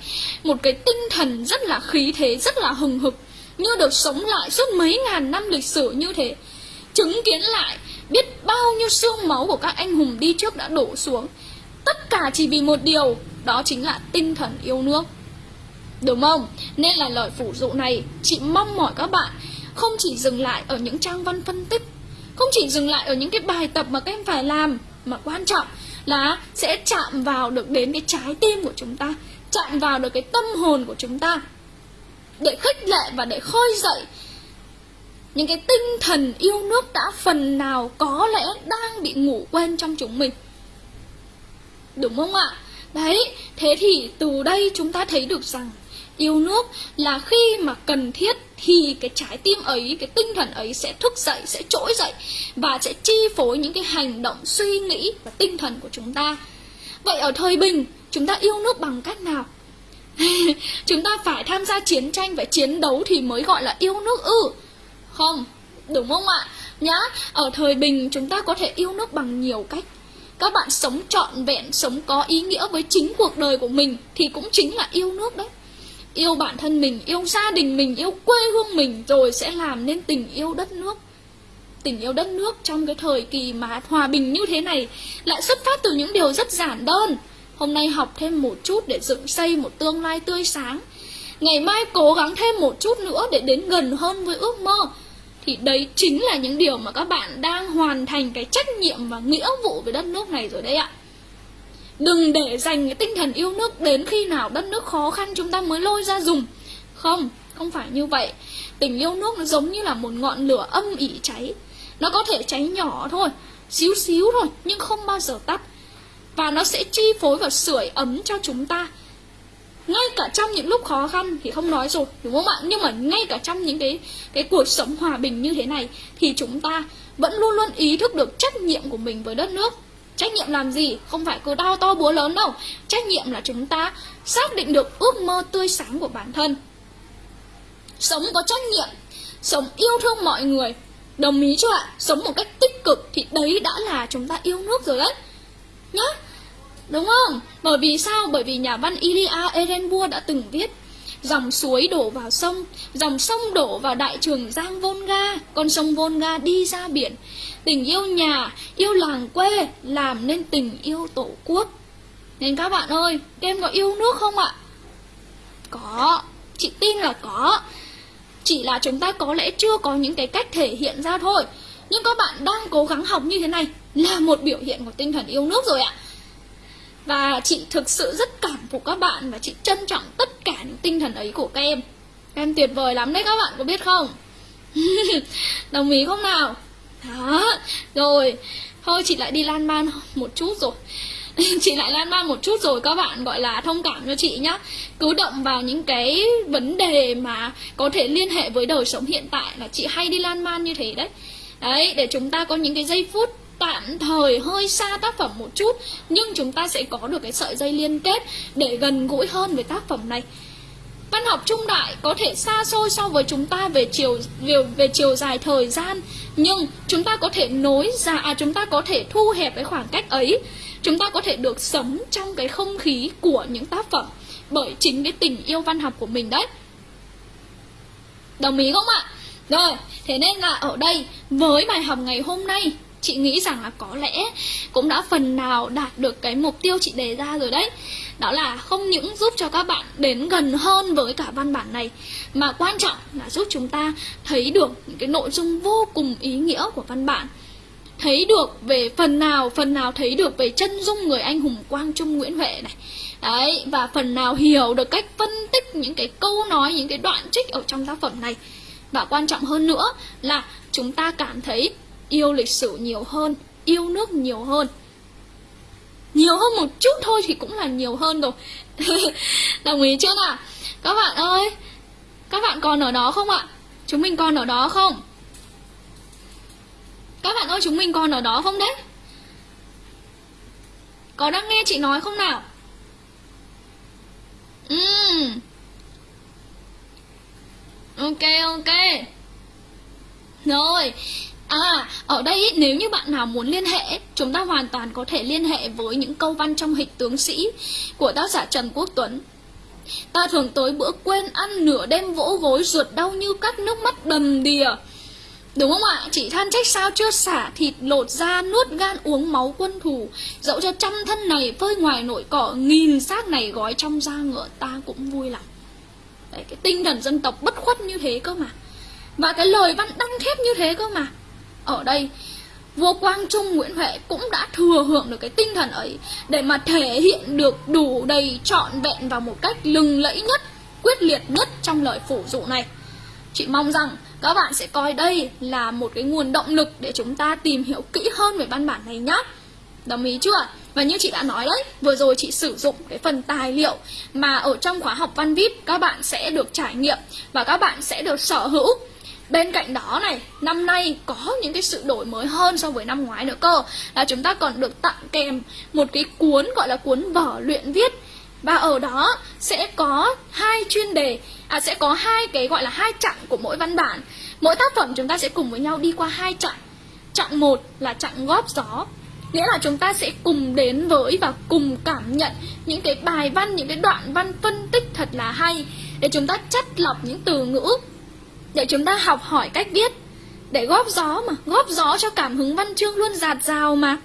một cái tinh thần rất là khí thế rất là hừng hực. Như được sống lại suốt mấy ngàn năm lịch sử như thế. Chứng kiến lại biết bao nhiêu xương máu của các anh hùng đi trước đã đổ xuống. Tất cả chỉ vì một điều đó chính là tinh thần yêu nước đúng không? Nên là lời phủ dụ này, chị mong mỏi các bạn không chỉ dừng lại ở những trang văn phân tích, không chỉ dừng lại ở những cái bài tập mà các em phải làm, mà quan trọng là sẽ chạm vào được đến cái trái tim của chúng ta, chạm vào được cái tâm hồn của chúng ta để khích lệ và để khơi dậy những cái tinh thần yêu nước đã phần nào có lẽ đang bị ngủ quên trong chúng mình. Đúng không ạ? Đấy, thế thì từ đây chúng ta thấy được rằng yêu nước là khi mà cần thiết thì cái trái tim ấy, cái tinh thần ấy sẽ thức dậy, sẽ trỗi dậy và sẽ chi phối những cái hành động, suy nghĩ và tinh thần của chúng ta. Vậy ở thời bình, chúng ta yêu nước bằng cách nào? Chúng ta phải tham gia chiến tranh phải chiến đấu thì mới gọi là yêu nước ư? Không, đúng không ạ? Nhá, ở thời bình chúng ta có thể yêu nước bằng nhiều cách. Các bạn sống trọn vẹn, sống có ý nghĩa với chính cuộc đời của mình thì cũng chính là yêu nước đấy yêu bản thân mình, yêu gia đình mình, yêu quê hương mình, rồi sẽ làm nên tình yêu đất nước. Tình yêu đất nước trong cái thời kỳ mà hòa bình như thế này lại xuất phát từ những điều rất giản đơn. Hôm nay học thêm một chút để dựng xây một tương lai tươi sáng. Ngày mai cố gắng thêm một chút nữa để đến gần hơn với ước mơ. Thì đấy chính là những điều mà các bạn đang hoàn thành cái trách nhiệm và nghĩa vụ với đất nước này rồi đấy ạ. Đừng để dành cái tinh thần yêu nước đến khi nào đất nước khó khăn chúng ta mới lôi ra dùng. Không, không phải như vậy. Tình yêu nước nó giống như là một ngọn lửa âm ỉ cháy. Nó có thể cháy nhỏ thôi, xíu xíu thôi Nhưng không bao giờ tắt. Và nó sẽ chi phối và sưởi ấm cho chúng ta. Ngay cả trong những lúc khó khăn thì không nói rồi đúng không ạ? Nhưng mà ngay cả trong những cái cái cuộc sống hòa bình như thế này thì chúng ta vẫn luôn luôn ý thức được trách nhiệm của mình với đất nước. Trách nhiệm làm gì? Không phải cứ đau to búa lớn đâu Trách nhiệm là chúng ta xác định được ước mơ tươi sáng của bản thân Sống có trách nhiệm, Sống yêu thương mọi người Đồng ý chưa ạ? Sống một cách tích cực Thì đấy đã là chúng ta yêu nước rồi đấy Nhá, Đúng không? Bởi vì sao? Bởi vì nhà văn Ilya Ehrenburg đã từng viết Dòng suối đổ vào sông Dòng sông đổ vào đại trường Giang Volga Con sông Volga đi ra biển. Tình yêu nhà, yêu làng quê Làm nên tình yêu tổ quốc. Nên các bạn ơi em có yêu nước không ạ? Có. Chị tin là có. Chỉ là chúng ta có lẽ chưa có những cái cách thể hiện ra thôi. Nhưng các bạn đang cố gắng học như thế này Là một biểu hiện của tinh thần yêu nước rồi ạ và chị thực sự rất cảm phục các bạn Và chị trân trọng tất cả những tinh thần ấy của các em. Các em tuyệt vời lắm đấy các bạn, có biết không? Đồng ý không nào? Đó, Rồi. Thôi, chị lại đi lan man một chút rồi. Chị lại lan man một chút rồi, các bạn gọi là thông cảm cho chị nhá. Cứ động vào những cái vấn đề mà có thể liên hệ với đời sống hiện tại là chị hay đi lan man như thế đấy. Đấy, để chúng ta có những cái giây phút tạm thời hơi xa tác phẩm một chút nhưng chúng ta sẽ có được cái sợi dây liên kết để gần gũi hơn với tác phẩm này. Văn học trung đại có thể xa xôi so với chúng ta về chiều về, về chiều dài thời gian nhưng chúng ta có thể nối ra à chúng ta có thể thu hẹp cái khoảng cách ấy. Chúng ta có thể được sống trong cái không khí của những tác phẩm bởi chính cái tình yêu văn học của mình đấy. Đồng ý không ạ? Rồi thế nên là ở đây với bài học ngày hôm nay chị nghĩ rằng là có lẽ cũng đã phần nào đạt được cái mục tiêu chị đề ra rồi đấy. Đó là không những giúp cho các bạn đến gần hơn với cả văn bản này, mà quan trọng là giúp chúng ta thấy được những cái nội dung vô cùng ý nghĩa của văn bản. Thấy được về phần nào phần nào thấy được về chân dung người anh hùng quang trung nguyễn huệ này. Đấy, và phần nào hiểu được cách phân tích những cái câu nói, những cái đoạn trích ở trong tác phẩm này. Và quan trọng hơn nữa là chúng ta cảm thấy yêu lịch sử nhiều hơn, yêu nước nhiều hơn. Nhiều hơn một chút thôi thì cũng là nhiều hơn rồi. Đồng ý chưa nào? Các bạn ơi, các bạn còn ở đó không ạ? Chúng mình còn ở đó không? Các bạn ơi, chúng mình còn ở đó không đấy? Có đang nghe chị nói không nào? Uhm. ok ok. Rồi À, ở đây nếu như bạn nào muốn liên hệ, chúng ta hoàn toàn có thể liên hệ với những câu văn trong hịch tướng sĩ của tác giả Trần Quốc Tuấn. Ta thường tới bữa quên ăn nửa đêm vỗ gối ruột đau như cắt nước mắt đầm đìa. Đúng không ạ? Chỉ than trách sao chưa xả thịt lột da nuốt gan uống máu quân thù Dẫu cho trăm thân này phơi ngoài nội cỏ Nghìn xác này gói trong da ngựa ta cũng vui lòng Đấy, Cái tinh thần dân tộc bất khuất như thế cơ mà Và cái lời văn đăng thép như thế cơ mà ở đây vua Quang Trung Nguyễn Huệ cũng đã thừa hưởng được cái tinh thần ấy để mà thể hiện được đủ đầy trọn vẹn vào một cách lừng lẫy nhất, quyết liệt nhất trong lời phủ dụ này. Chị mong rằng các bạn sẽ coi đây là một cái nguồn động lực để chúng ta tìm hiểu kỹ hơn về văn bản này nhé. Đồng ý chưa? Và như chị đã nói đấy, vừa rồi chị sử dụng cái phần tài liệu mà ở trong khóa học văn VIP các bạn sẽ được trải nghiệm và các bạn sẽ được sở hữu Bên cạnh đó này, năm nay có những cái sự đổi mới hơn so với năm ngoái nữa cơ. Là chúng ta còn được tặng kèm một cái cuốn gọi là cuốn vở luyện viết. Và ở đó sẽ có hai chuyên đề À sẽ có hai cái gọi là hai chặng của mỗi văn bản. Mỗi tác phẩm chúng ta sẽ cùng với nhau đi qua hai chặng. Chặng một là chặng góp gió. Nghĩa là chúng ta sẽ cùng đến với và cùng cảm nhận những cái bài văn, những cái đoạn văn phân tích thật là hay. Để chúng ta chất lọc những từ ngữ để chúng ta học hỏi cách viết. Để góp gió mà, góp gió cho cảm hứng văn chương luôn dạt dào mà.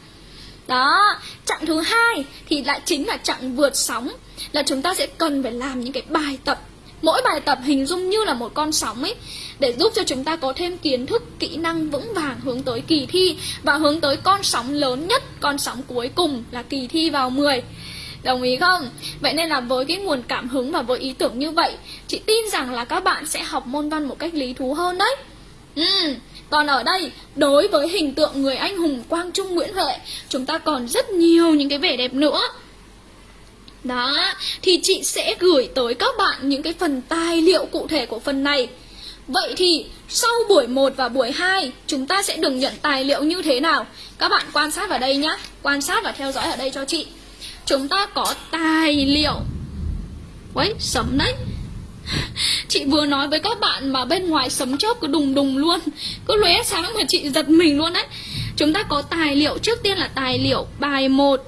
Đó, chặng thứ hai thì lại chính là chặng vượt sóng, là chúng ta sẽ cần phải làm những cái bài tập. Mỗi bài tập hình dung như là một con sóng ấy, để giúp cho chúng ta có thêm kiến thức, kỹ năng vững vàng hướng tới kỳ thi. Và hướng tới con sóng lớn nhất, con sóng cuối cùng là kỳ thi vào 10 Đồng ý không? Vậy nên là với cái nguồn cảm hứng và với ý tưởng như vậy Chị tin rằng là các bạn sẽ học môn văn một cách lý thú hơn đấy ừ. Còn ở đây, đối với hình tượng người anh hùng Quang Trung Nguyễn Huệ Chúng ta còn rất nhiều những cái vẻ đẹp nữa đó, thì chị sẽ gửi tới các bạn những cái phần tài liệu cụ thể của phần này Vậy thì sau buổi 1 và buổi 2 chúng ta sẽ được nhận tài liệu như thế nào? Các bạn quan sát vào đây nhé Quan sát và theo dõi ở đây cho chị Chúng ta có tài liệu. Quấy, sấm đấy. Chị vừa nói với các bạn mà bên ngoài sấm chớp cứ đùng đùng luôn. Cứ lóe sáng mà chị giật mình luôn đấy. Chúng ta có tài liệu. Trước tiên là tài liệu bài 1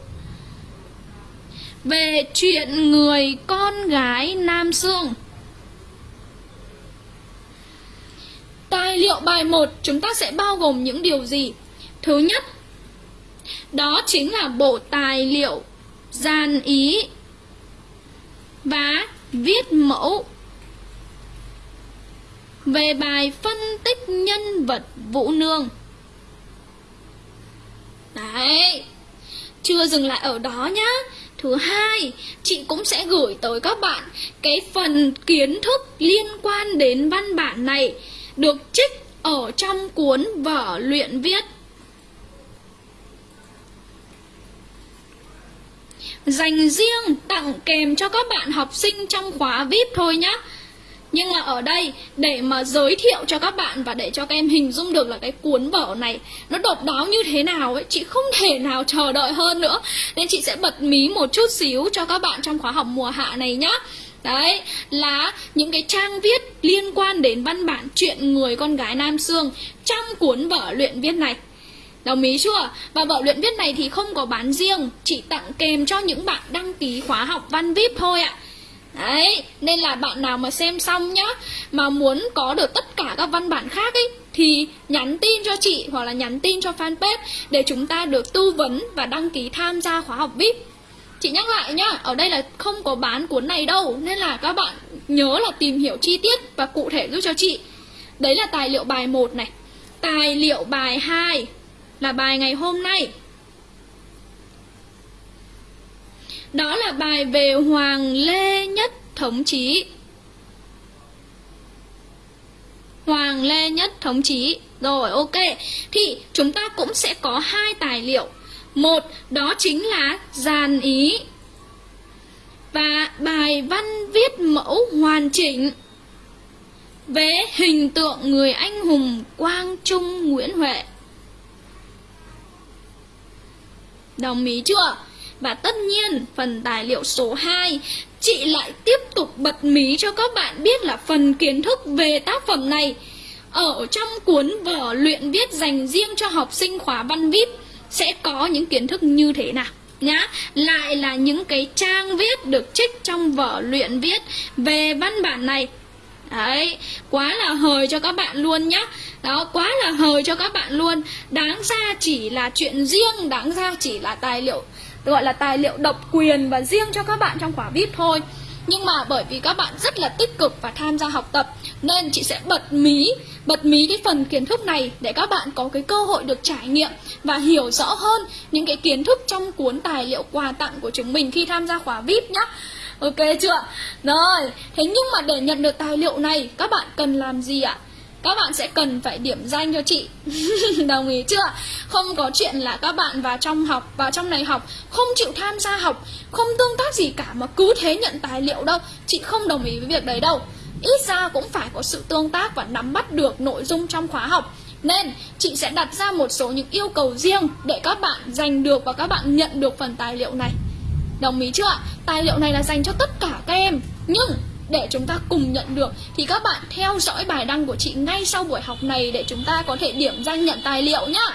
Về chuyện người con gái Nam Sương Tài liệu bài 1 chúng ta sẽ bao gồm những điều gì? Thứ nhất, đó chính là bộ tài liệu gian ý và viết mẫu về bài phân tích nhân vật Vũ Nương. Đấy, chưa dừng lại ở đó nhá. Thứ hai, chị cũng sẽ gửi tới các bạn cái phần kiến thức liên quan đến văn bản này được trích ở trong cuốn vở luyện viết. Dành riêng tặng kèm cho các bạn học sinh trong khóa VIP thôi nhé. Nhưng mà ở đây để mà giới thiệu cho các bạn và để cho các em hình dung được là cái cuốn vở này nó độc đáo như thế nào ấy, chị không thể nào chờ đợi hơn nữa. Nên chị sẽ bật mí một chút xíu cho các bạn trong khóa học mùa hạ này nhá. Đấy là những cái trang viết liên quan đến văn bản chuyện người con gái Nam Sương trong cuốn vở luyện viết này. Đồng ý chưa? Và vở luyện viết này thì không có bán riêng, chỉ tặng kèm cho những bạn đăng ký khóa học văn VIP thôi ạ. Đấy, nên là bạn nào mà xem xong nhá Mà muốn có được tất cả các văn bản khác ấy Thì nhắn tin cho chị hoặc là nhắn tin cho fanpage Để chúng ta được tư vấn và đăng ký tham gia khóa học VIP Chị nhắc lại nhá, ở đây là không có bán cuốn này đâu Nên là các bạn nhớ là tìm hiểu chi tiết và cụ thể giúp cho chị Đấy là tài liệu bài 1 này Tài liệu bài 2 là bài ngày hôm nay. Đó là bài về Hoàng Lê Nhất Thống Chí. Hoàng Lê Nhất Thống Chí. Rồi, ok. Thì chúng ta cũng sẽ có hai tài liệu. Một, đó chính là dàn ý và bài văn viết mẫu hoàn chỉnh về hình tượng người anh hùng Quang Trung Nguyễn Huệ. Đồng ý chưa? Và tất nhiên, phần tài liệu số 2, chị lại tiếp tục bật mí cho các bạn biết là phần kiến thức về tác phẩm này. Ở trong cuốn vở luyện viết dành riêng cho học sinh khóa văn VIP sẽ có những kiến thức như thế nào? Nhá lại là những cái trang viết được trích trong vở luyện viết về văn bản này đấy, quá là hời cho các bạn luôn nhá. Đó, quá là hời cho các bạn luôn. Đáng ra chỉ là chuyện riêng, đáng ra chỉ là tài liệu, gọi là tài liệu độc quyền và riêng cho các bạn trong khóa vip thôi. Nhưng mà bởi vì các bạn rất là tích cực và tham gia học tập, nên chị sẽ bật mí bật mí cái phần kiến thức này để các bạn có cái cơ hội được trải nghiệm và hiểu rõ hơn những cái kiến thức trong cuốn tài liệu quà tặng của chúng mình khi tham gia khóa VIP nhá. Ok chưa? Rồi, thế nhưng mà để nhận được tài liệu này các bạn cần làm gì ạ? Các bạn sẽ cần phải điểm danh cho chị Đồng ý chưa? Không có chuyện là các bạn vào trong học Vào trong này học Không chịu tham gia học Không tương tác gì cả mà cứ thế nhận tài liệu đâu Chị không đồng ý với việc đấy đâu ít ra cũng phải có sự tương tác và nắm bắt được nội dung trong khóa học nên chị sẽ đặt ra một số những yêu cầu riêng để các bạn giành được và các bạn nhận được phần tài liệu này Đồng ý chưa Tài liệu này là dành cho tất cả các em Nhưng để chúng ta cùng nhận được thì các bạn theo dõi bài đăng của chị ngay sau buổi học này để chúng ta có thể điểm danh nhận tài liệu nhá.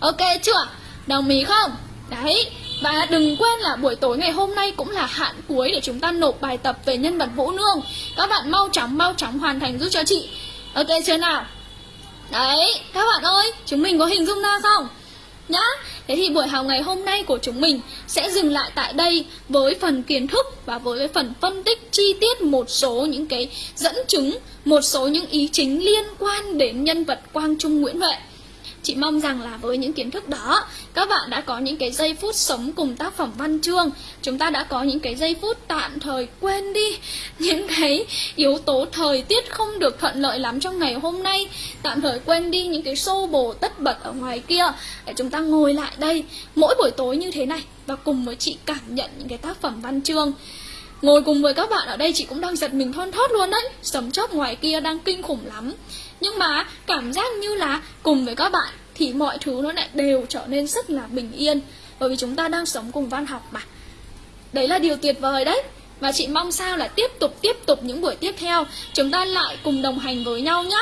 Ok chưa? Đồng ý không? Đấy, và đừng quên là buổi tối ngày hôm nay cũng là hạn cuối để chúng ta nộp bài tập về nhân vật Vũ Nương Các bạn mau chóng mau chóng hoàn thành giúp cho chị Ok chưa nào? Đấy, các bạn ơi, chúng mình có hình dung ra không? Nhá, thế thì buổi học ngày hôm nay của chúng mình sẽ dừng lại tại đây với phần kiến thức và với phần phân tích chi tiết một số những cái dẫn chứng, một số những ý chính liên quan đến nhân vật Quang Trung Nguyễn Huệ. Chị mong rằng là với những kiến thức đó, Các bạn đã có những cái giây phút sống cùng tác phẩm văn chương. Chúng ta đã có những cái giây phút tạm thời quên đi Những cái yếu tố thời tiết không được thuận lợi lắm trong ngày hôm nay. Tạm thời quên đi những cái xô bồ tất bật ở ngoài kia. Để chúng ta ngồi lại đây mỗi buổi tối như thế này Và cùng với chị cảm nhận những cái tác phẩm văn chương. Ngồi cùng với các bạn ở đây chị cũng đang giật mình thon thót luôn đấy. Sấm chớp ngoài kia đang kinh khủng lắm. Nhưng mà cảm giác như là cùng với các bạn Thì mọi thứ nó lại đều trở nên rất là bình yên. Bởi vì chúng ta đang sống cùng văn học mà. Đấy là điều tuyệt vời đấy. Và chị mong sao là tiếp tục tiếp tục những buổi tiếp theo. Chúng ta lại cùng đồng hành với nhau nhé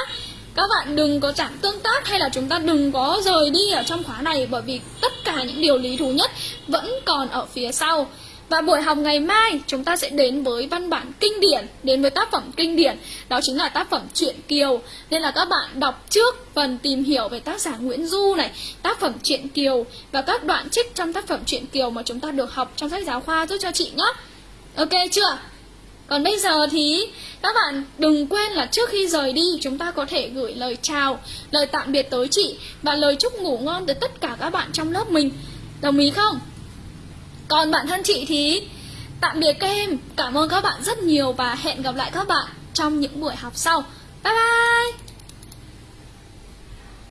các bạn đừng có chạm tương tác hay là chúng ta đừng có rời đi ở trong khóa này bởi vì tất cả những điều lý thú nhất vẫn còn ở phía sau và buổi học ngày mai chúng ta sẽ đến với văn bản kinh điển, đến với tác phẩm kinh điển, đó chính là tác phẩm Truyện Kiều. Nên là các bạn đọc trước phần tìm hiểu về tác giả Nguyễn Du này, tác phẩm Truyện Kiều và các đoạn trích trong tác phẩm Truyện Kiều mà chúng ta được học trong sách giáo khoa giúp cho chị nhé. Ok chưa? Còn bây giờ thì các bạn đừng quên là trước khi rời đi chúng ta có thể gửi lời chào, lời tạm biệt tới chị và lời chúc ngủ ngon tới tất cả các bạn trong lớp mình. Đồng ý không? Còn bạn thân chị thì tạm biệt các em. Cảm ơn các bạn rất nhiều và hẹn gặp lại các bạn trong những buổi học sau. Bye bye!